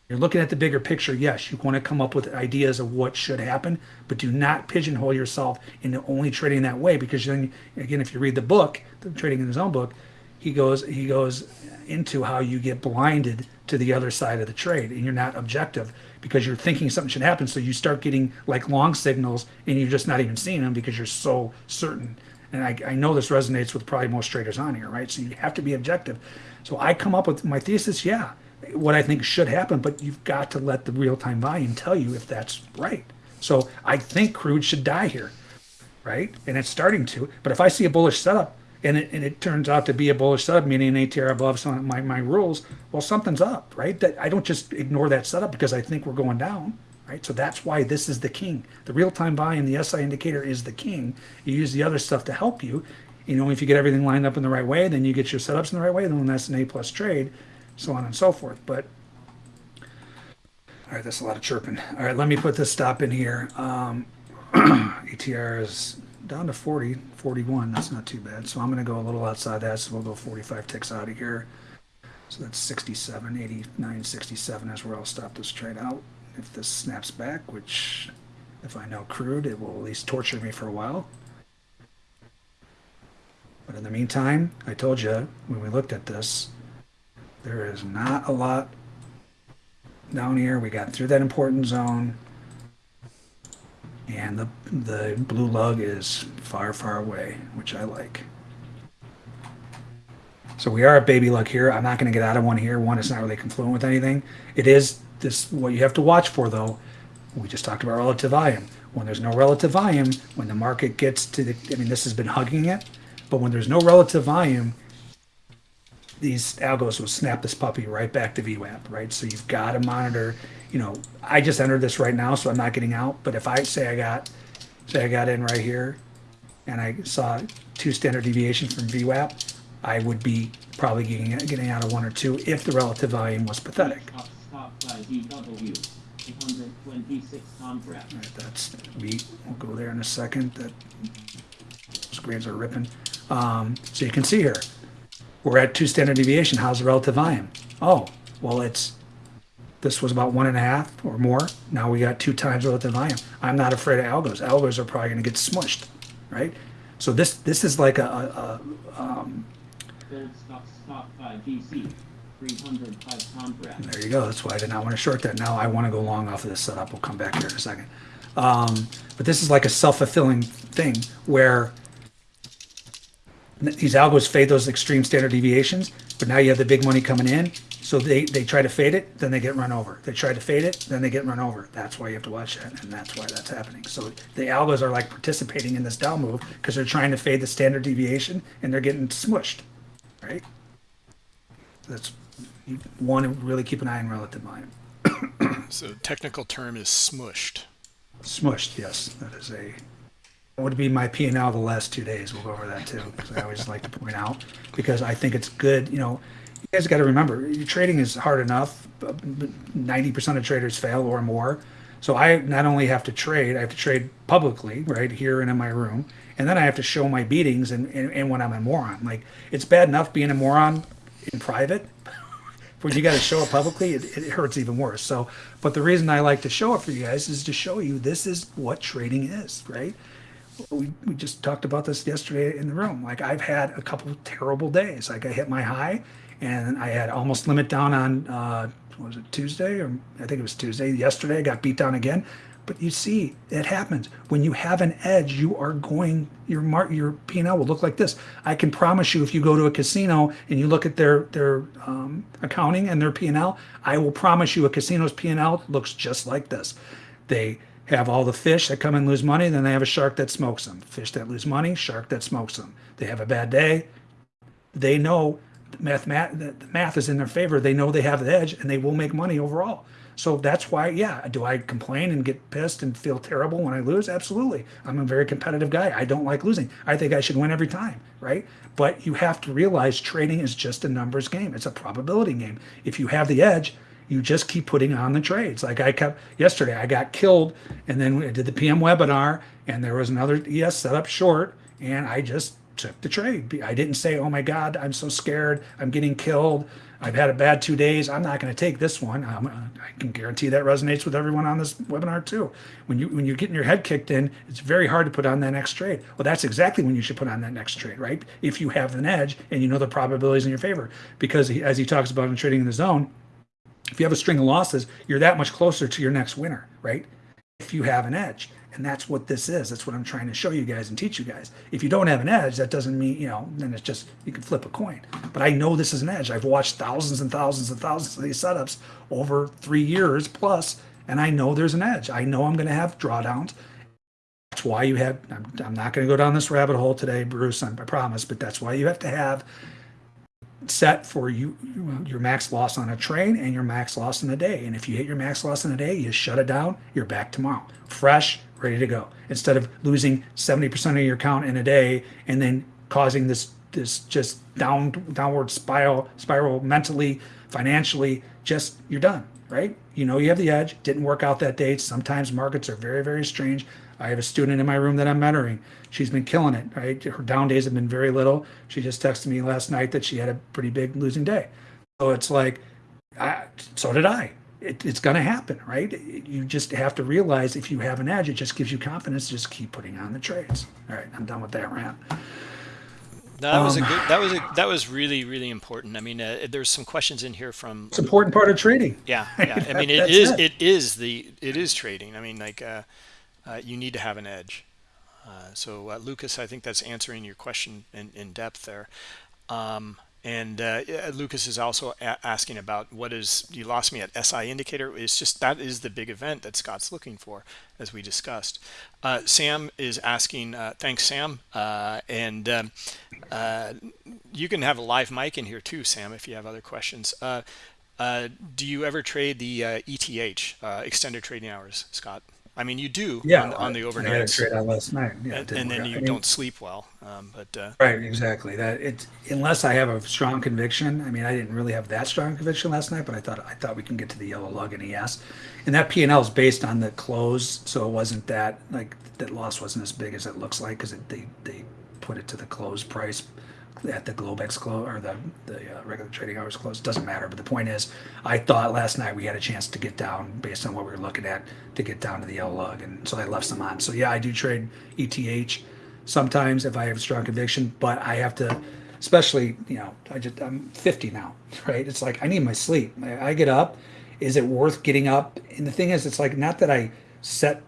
you're looking at the bigger picture. Yes, you want to come up with ideas of what should happen, but do not pigeonhole yourself into only trading that way. Because then, again, if you read the book, the Trading in the Zone book, he goes he goes into how you get blinded to the other side of the trade, and you're not objective because you're thinking something should happen. So you start getting like long signals and you're just not even seeing them because you're so certain. And I, I know this resonates with probably most traders on here, right? So you have to be objective. So I come up with my thesis, yeah, what I think should happen, but you've got to let the real time volume tell you if that's right. So I think crude should die here, right? And it's starting to. But if I see a bullish setup, and it, and it turns out to be a bullish setup, meaning an ATR above some of my, my rules, well, something's up, right? That I don't just ignore that setup because I think we're going down, right? So that's why this is the king. The real-time buy and the SI indicator is the king. You use the other stuff to help you. You know, if you get everything lined up in the right way, then you get your setups in the right way, then that's an A plus trade, so on and so forth. But all right, that's a lot of chirping. All right, let me put this stop in here. Um, ATR is down to 40, 41. That's not too bad. So I'm going to go a little outside that. So we'll go 45 ticks out of here. So that's 67, 89, 67 is where I'll stop this trade out. If this snaps back, which if I know crude, it will at least torture me for a while. But in the meantime, I told you when we looked at this, there is not a lot down here. We got through that important zone. And the, the blue lug is far, far away, which I like. So we are at baby lug here. I'm not going to get out of one here. One is not really confluent with anything. It is this what you have to watch for though. We just talked about relative volume. When there's no relative volume, when the market gets to the, I mean, this has been hugging it, but when there's no relative volume, these algos will snap this puppy right back to VWAP, right? So you've got to monitor, you know, I just entered this right now, so I'm not getting out. But if I say I got, say I got in right here and I saw two standard deviations from VWAP, I would be probably getting, getting out of one or two if the relative volume was pathetic. Top by GW. 826 contract. All right, that's beat. We'll go there in a second. That screens are ripping. Um, so you can see here, we're at two standard deviation. How's the relative volume? Oh, well, it's this was about one and a half or more. Now we got two times relative volume. I'm not afraid of algos. Algos are probably going to get smushed, right? So this this is like a, a, a um, stock stop by GC. 305 contract. There you go. That's why I did not want to short that. Now I want to go long off of this setup. We'll come back here in a second. Um, but this is like a self-fulfilling thing where these algos fade those extreme standard deviations, but now you have the big money coming in. So they, they try to fade it, then they get run over. They try to fade it, then they get run over. That's why you have to watch that, and that's why that's happening. So the algos are like participating in this down move because they're trying to fade the standard deviation and they're getting smushed, right? That's you want to really keep an eye on relative volume. So technical term is smushed. Smushed, yes, that is a. Would be my P and L the last two days. We'll go over that too, I always like to point out because I think it's good. You know, you guys got to remember, trading is hard enough. Ninety percent of traders fail or more. So I not only have to trade, I have to trade publicly, right here and in my room, and then I have to show my beatings and, and, and when I'm a moron. Like it's bad enough being a moron in private, when you got to show it publicly, it, it hurts even worse. So, but the reason I like to show it for you guys is to show you this is what trading is, right? We, we just talked about this yesterday in the room. Like I've had a couple terrible days. Like I hit my high and I had almost limit down on, uh, was it Tuesday or I think it was Tuesday. Yesterday I got beat down again. But you see, it happens when you have an edge. You are going your mark your P and L will look like this. I can promise you, if you go to a casino and you look at their their um, accounting and their P and L, I will promise you a casino's P and L looks just like this. They have all the fish that come and lose money, then they have a shark that smokes them. Fish that lose money, shark that smokes them. They have a bad day. They know math, math, the math is in their favor. They know they have the edge, and they will make money overall. So that's why, yeah, do I complain and get pissed and feel terrible when I lose? Absolutely. I'm a very competitive guy. I don't like losing. I think I should win every time, right? But you have to realize trading is just a numbers game. It's a probability game. If you have the edge, you just keep putting on the trades. Like I kept yesterday, I got killed, and then I did the PM webinar, and there was another ES set up short, and I just took the trade. I didn't say, "Oh my God, I'm so scared. I'm getting killed. I've had a bad two days. I'm not going to take this one." Um, I can guarantee that resonates with everyone on this webinar too. When you when you're getting your head kicked in, it's very hard to put on that next trade. Well, that's exactly when you should put on that next trade, right? If you have an edge and you know the probabilities in your favor, because as he talks about in trading in the zone, if you have a string of losses, you're that much closer to your next winner, right? If you have an edge. And that's what this is. That's what I'm trying to show you guys and teach you guys. If you don't have an edge, that doesn't mean, you know, then it's just, you can flip a coin. But I know this is an edge. I've watched thousands and thousands and thousands of these setups over three years plus, and I know there's an edge. I know I'm going to have drawdowns. That's why you have, I'm, I'm not going to go down this rabbit hole today, Bruce, I promise, but that's why you have to have set for you your max loss on a train and your max loss in a day. And if you hit your max loss in a day, you shut it down, you're back tomorrow. Fresh, ready to go. Instead of losing 70% of your count in a day and then causing this this just down downward spiral spiral mentally, financially, just you're done, right? You know you have the edge. Didn't work out that day. Sometimes markets are very, very strange. I have a student in my room that I'm mentoring. She's been killing it, right? Her down days have been very little. She just texted me last night that she had a pretty big losing day. So it's like, I, so did I. It, it's going to happen, right? You just have to realize if you have an edge, it just gives you confidence. to Just keep putting on the trades. All right, I'm done with that rant. No, that was a Um, good. That was a, that was really really important. I mean, uh, there's some questions in here from It's important part of trading. yeah, yeah. I mean, it That's is it. it is the it is trading. I mean, like uh, uh, you need to have an edge. Uh, so uh, Lucas, I think that's answering your question in, in depth there. Um, and uh, Lucas is also asking about what is you lost me at SI indicator. It's just that is the big event that Scott's looking for, as we discussed. Uh, Sam is asking, uh, thanks, Sam. And um, you can have a live mic in here too, Sam, if you have other questions. Do you ever trade the ETH, extended trading hours, Scott? I mean, you do Yeah, on, on the I had a trade out last night. Yeah, and, and then out. you I mean, don't sleep well. Um, but uh, Right, exactly. That it's unless I have a strong conviction. I mean, I didn't really have that strong conviction last night, but I thought I thought we can get to the yellow lug and ES, and that P and L is based on the close, so it wasn't that like that loss wasn't as big as it looks like because they they put it to the close price at the Globex close or the the uh, regular trading hours close. Doesn't matter. But the point is, I thought last night we had a chance to get down based on what we were looking at to get down to the L lug, and so I left some on. So yeah, I do trade ETH sometimes if I have a strong conviction, but I have to, especially, you know, I just, I'm 50 now, right? It's like I need my sleep. I, I get up. Is it worth getting up? And the thing is, it's like not that I set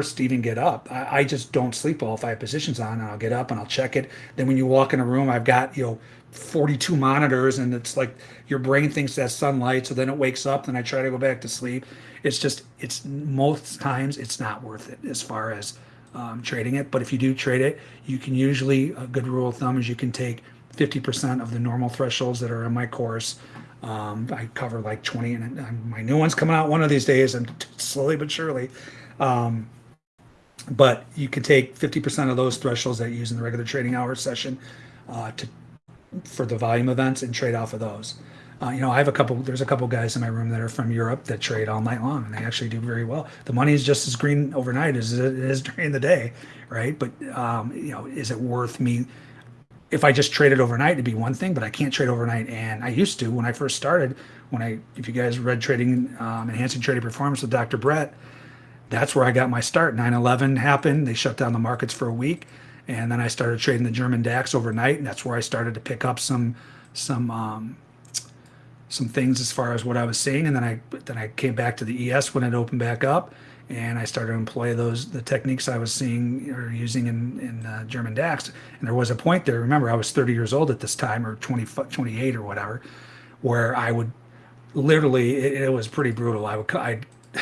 to even get up. I, I just don't sleep well if I have positions on and I'll get up and I'll check it. Then when you walk in a room, I've got, you know, 42 monitors and it's like your brain thinks that's sunlight. So then it wakes up and I try to go back to sleep. It's just, it's most times it's not worth it as far as um, trading it. But if you do trade it, you can usually, a good rule of thumb is you can take 50% of the normal thresholds that are in my course. Um, I cover like 20 and, and my new one's coming out one of these days and slowly but surely. Um, but you can take 50% of those thresholds that you use in the regular trading hour session uh, to for the volume events and trade off of those. Uh, you know, I have a couple. There's a couple guys in my room that are from Europe that trade all night long, and they actually do very well. The money is just as green overnight as it is during the day, right? But um, you know, is it worth me? If I just traded overnight, it'd be one thing, but I can't trade overnight. And I used to when I first started. When I, if you guys read Trading, um, Enhancing Trading Performance with Dr. Brett, that's where I got my start. 9/11 happened. They shut down the markets for a week, and then I started trading the German DAX overnight, and that's where I started to pick up some some um, some things as far as what I was seeing. And then I then I came back to the ES when it opened back up, and I started to employ those the techniques I was seeing or using in in uh, German DAX. And there was a point there. Remember, I was 30 years old at this time, or 20 28 or whatever, where I would literally it, it was pretty brutal. I would I.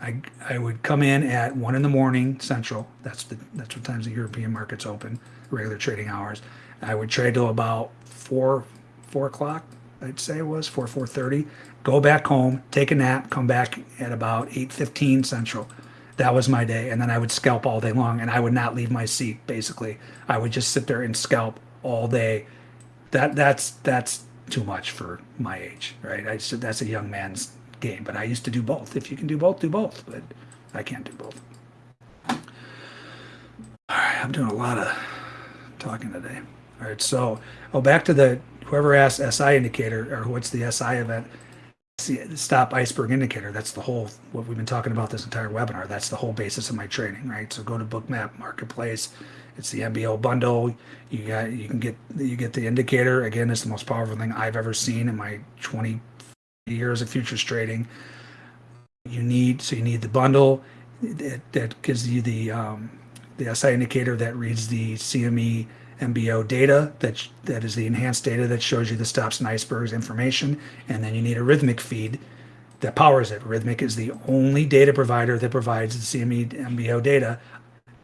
I, I would come in at one in the morning central. That's the that's what times the European markets open, regular trading hours. I would trade till about four four o'clock. I'd say it was four four thirty. Go back home, take a nap, come back at about eight fifteen central. That was my day, and then I would scalp all day long, and I would not leave my seat. Basically, I would just sit there and scalp all day. That that's that's too much for my age, right? I said that's a young man's game, but I used to do both. If you can do both, do both, but I can't do both. All right, I'm doing a lot of talking today. All right, so oh, back to the whoever asked SI indicator or what's the SI event? Stop iceberg indicator. That's the whole what we've been talking about this entire webinar. That's the whole basis of my training, right? So go to Bookmap Marketplace. It's the MBO bundle. You got you can get you get the indicator. Again, it's the most powerful thing I've ever seen in my 20 years of futures trading. You need so you need the bundle that, that gives you the um, the SI indicator that reads the CME MBO data that that is the enhanced data that shows you the stops and icebergs information, and then you need a Rithmic feed that powers it. Rithmic is the only data provider that provides the CME MBO data.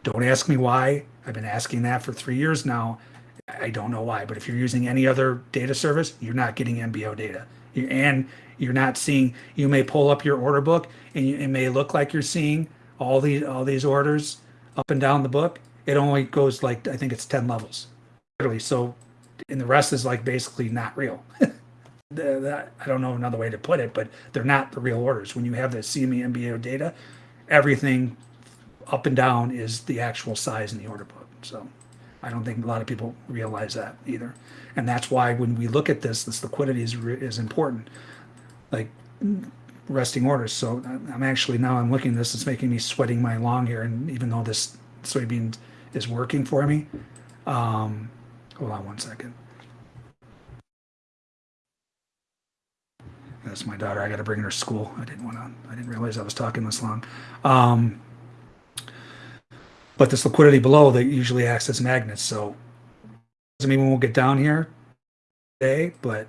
Don't ask me why. I've been asking that for three years now. I don't know why, but if you're using any other data service, you're not getting MBO data. And you're not seeing, you may pull up your order book and it may look like you're seeing all these, all these orders up and down the book. It only goes like, I think it's 10 levels. Literally. So, and the rest is like basically not real. That, I don't know another way to put it, but they're not the real orders. When you have the CME MBO data, everything up and down is the actual size in the order book. So I don't think a lot of people realize that either. And that's why when we look at this, this liquidity is, is important. Like resting orders. So I'm actually now I'm looking at this. It's making me sweating my long here. And even though this soybean is working for me, um, hold on one second. That's my daughter. I got to bring her to school. I didn't want to. I didn't realize I was talking this long. Um, but this liquidity below that usually acts as magnets. So mean we won't get down here today, but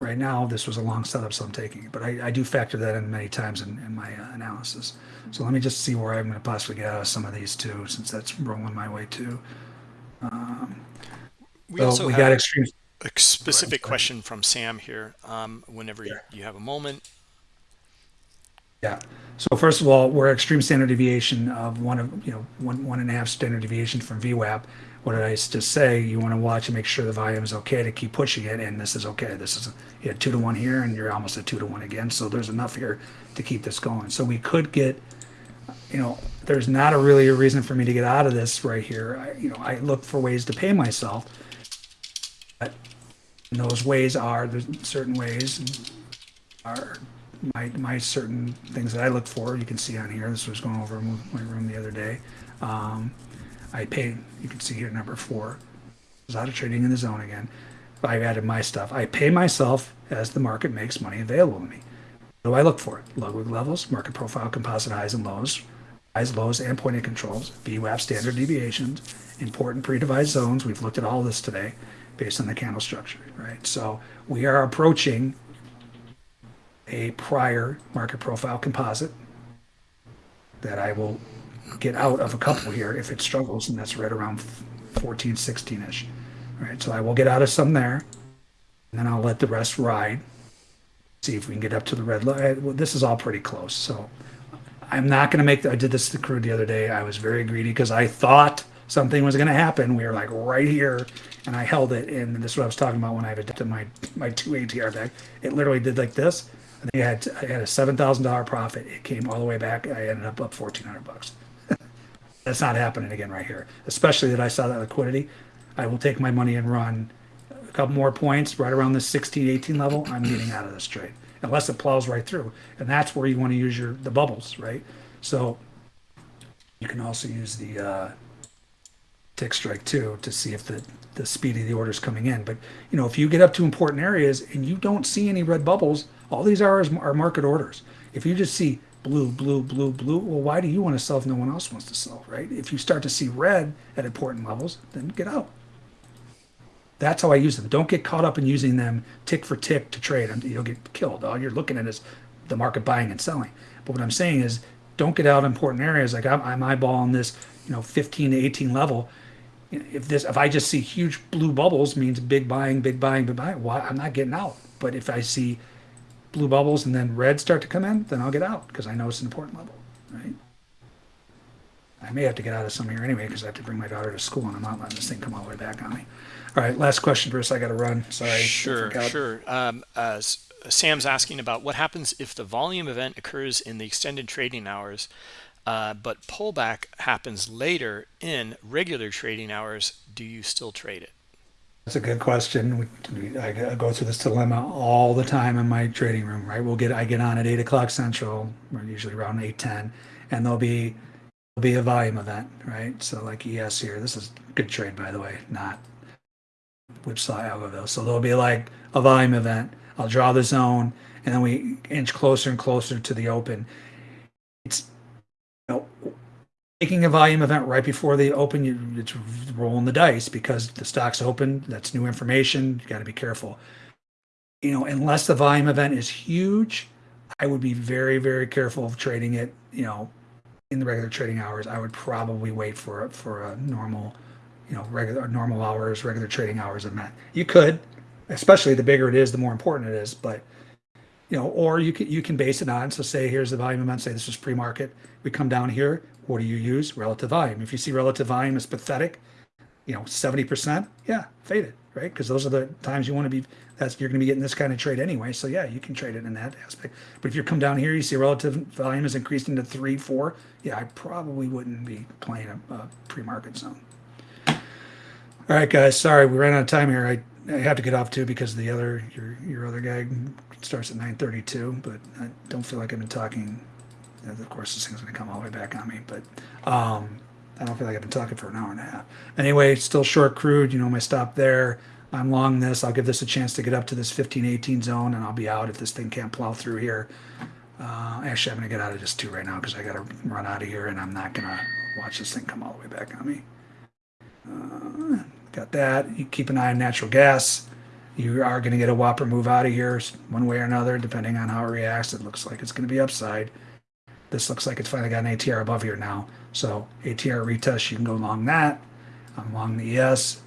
right now this was a long setup, so I'm taking it. But I, I do factor that in many times in, in my uh, analysis. So let me just see where I'm going to possibly get out of some of these too, since that's rolling my way too. Um, We so also we got extreme. a specific question from Sam here. Um, whenever you, you have a moment, Yeah. So first of all, we're extreme standard deviation of one of you know one one and a half standard deviation from VWAP. What did I just say? You want to watch and make sure the volume is okay to keep pushing it, and this is okay. This is you had two to one here, and you're almost at two to one again. So there's enough here to keep this going. So we could get, you know, there's not a really a reason for me to get out of this right here. I, you know, I look for ways to pay myself. But those ways are certain ways are my my certain things that I look for. You can see on here. This was going over my room the other day. Um, I paid. You can see here number four. I was out of Trading in the Zone again. I've added my stuff. I pay myself as the market makes money available to me. What do I look for? Ludwig levels, market profile, composite highs and lows, highs, lows, and pointing controls, VWAP standard deviations, important pre-devised zones. We've looked at all this today based on the candle structure, right? So we are approaching a prior market profile composite that I will get out of a couple here if it struggles, and that's right around 14, 16 ish. Right, so I will get out of some there, and then I'll let the rest ride. See if we can get up to the red. Well, this is all pretty close, so I'm not going to make. The, I did this to the crew the other day. I was very greedy because I thought something was going to happen. We were like right here, and I held it. And this is what I was talking about when I adapted my my two ATR deck. It literally did like this. I think I had I had a seven thousand dollar profit. It came all the way back. I ended up up fourteen hundred bucks. That's not happening again right here. Especially that I saw that liquidity. I will take my money and run a couple more points right around the 16, 18 level. I'm getting out of this trade unless it plows right through, and that's where you want to use your the bubbles, right? So you can also use the uh, TickStrike too to see if the the speed of the order is coming in. But you know, if you get up to important areas and you don't see any red bubbles, all these are are market orders. If you just see blue, blue, blue, blue, well, why do you want to sell if no one else wants to sell, right? If you start to see red at important levels, then get out. That's how I use them. Don't get caught up in using them tick for tick to trade. You'll get killed. All you're looking at is the market buying and selling. But what I'm saying is, don't get out of important areas. Like I'm, I'm eyeballing this, you know, 15 to 18 level. If this, if I just see huge blue bubbles, means big buying, big buying, big buying. Why? I'm not getting out. But if I see blue bubbles and then red start to come in, then I'll get out because I know it's an important level, right? I may have to get out of some here anyway because I have to bring my daughter to school and I'm not letting this thing come all the way back on me. All right, last question, Bruce. I got to run. Sorry. Sure, sure. Um, uh, Sam's asking about what happens if the volume event occurs in the extended trading hours, uh, but pullback happens later in regular trading hours. Do you still trade it? That's a good question. I, go through this dilemma all the time in my trading room. Right, we'll get I get on at eight o'clock central, or usually around eight ten, and there'll be there'll be a volume event. Right, so like ES here, this is a good trade by the way, not whipsaw Algoville. So there'll be like a volume event. I'll draw the zone, and then we inch closer and closer to the open. It's you know, taking a volume event right before the open, you, it's rolling the dice because the stock's open. That's new information. You got to be careful. You know, unless the volume event is huge, I would be very, very careful of trading it. You know, in the regular trading hours, I would probably wait for for a normal, you know, regular normal hours, regular trading hours event. You could, especially the bigger it is, the more important it is. But you know, or you can you can base it on. So say here's the volume event. Say this is pre-market. We come down here. What do you use? Relative volume. If you see relative volume is pathetic, you know, 70%, yeah, fade it, right? Because those are the times you want to be, that's, you're going to be getting this kind of trade anyway. So yeah, you can trade it in that aspect. But if you come down here, you see relative volume is increasing to three, four. Yeah, I probably wouldn't be playing a, a pre-market zone. All right, guys. Sorry, we ran out of time here. I, I have to get off too because the other your your other guy starts at 9:32. But I don't feel like I've been talking. Of course, this thing's going to come all the way back on me. But um, I don't feel like I've been talking for an hour and a half. Anyway, still short crude. You know my stop there. I'm long this. I'll give this a chance to get up to this 15-18 zone, and I'll be out if this thing can't plow through here. Uh, actually, I'm going to get out of this too right now because I got to run out of here, and I'm not going to watch this thing come all the way back on me. Uh, got that. You keep an eye on natural gas. You are going to get a whopper move out of here one way or another, depending on how it reacts. It looks like it's going to be upside. This looks like it's finally got an ATR above here now. So ATR retest, you can go along that. I'm along the ES.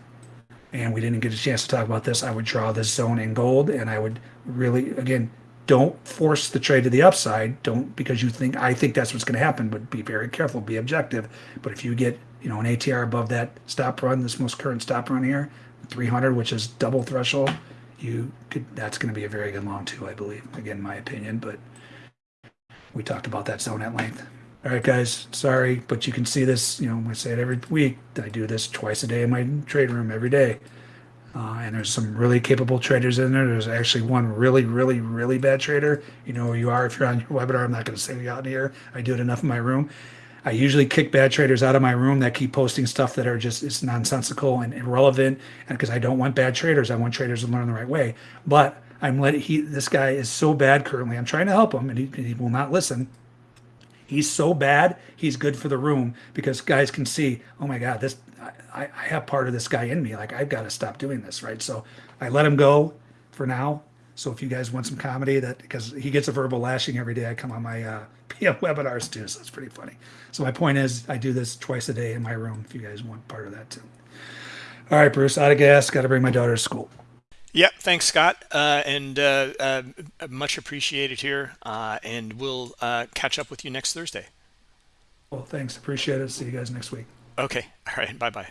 And we didn't get a chance to talk about this. I would draw this zone in gold and I would really, again, don't force the trade to the upside. Don't because you think I think that's what's going to happen, but be very careful, be objective. But if you get you know an ATR above that stop run, this most current stop run here, 300, which is double threshold, you could that's going to be a very good long too, I believe. Again, my opinion, but we talked about that zone at length. All right, guys, sorry, but you can see this. You know, I say it every week. I do this twice a day in my trade room every day. Uh, and there's some really capable traders in there. There's actually one really, really, really bad trader. You know who you are if you're on your webinar. I'm not going to say you out here. I do it enough in my room. I usually kick bad traders out of my room that keep posting stuff that are just it's nonsensical and irrelevant. And because I don't want bad traders, I want traders to learn the right way. But I'm letting he this guy is so bad currently. I'm trying to help him, and he, he will not listen. He's so bad. He's good for the room because guys can see. Oh my God, this I, I have part of this guy in me. Like I've got to stop doing this, right? So I let him go for now. So if you guys want some comedy, that because he gets a verbal lashing every day, I come on my uh, PM webinars too, so it's pretty funny. So my point is, I do this twice a day in my room. If you guys want part of that too. All right, Bruce, out of gas. Got to bring my daughter to school. Yep, thanks, Scott, uh, and uh, uh, much appreciated here. Uh, and we'll uh, catch up with you next Thursday. Well, thanks. Appreciate it. See you guys next week. Okay. All right. Bye bye.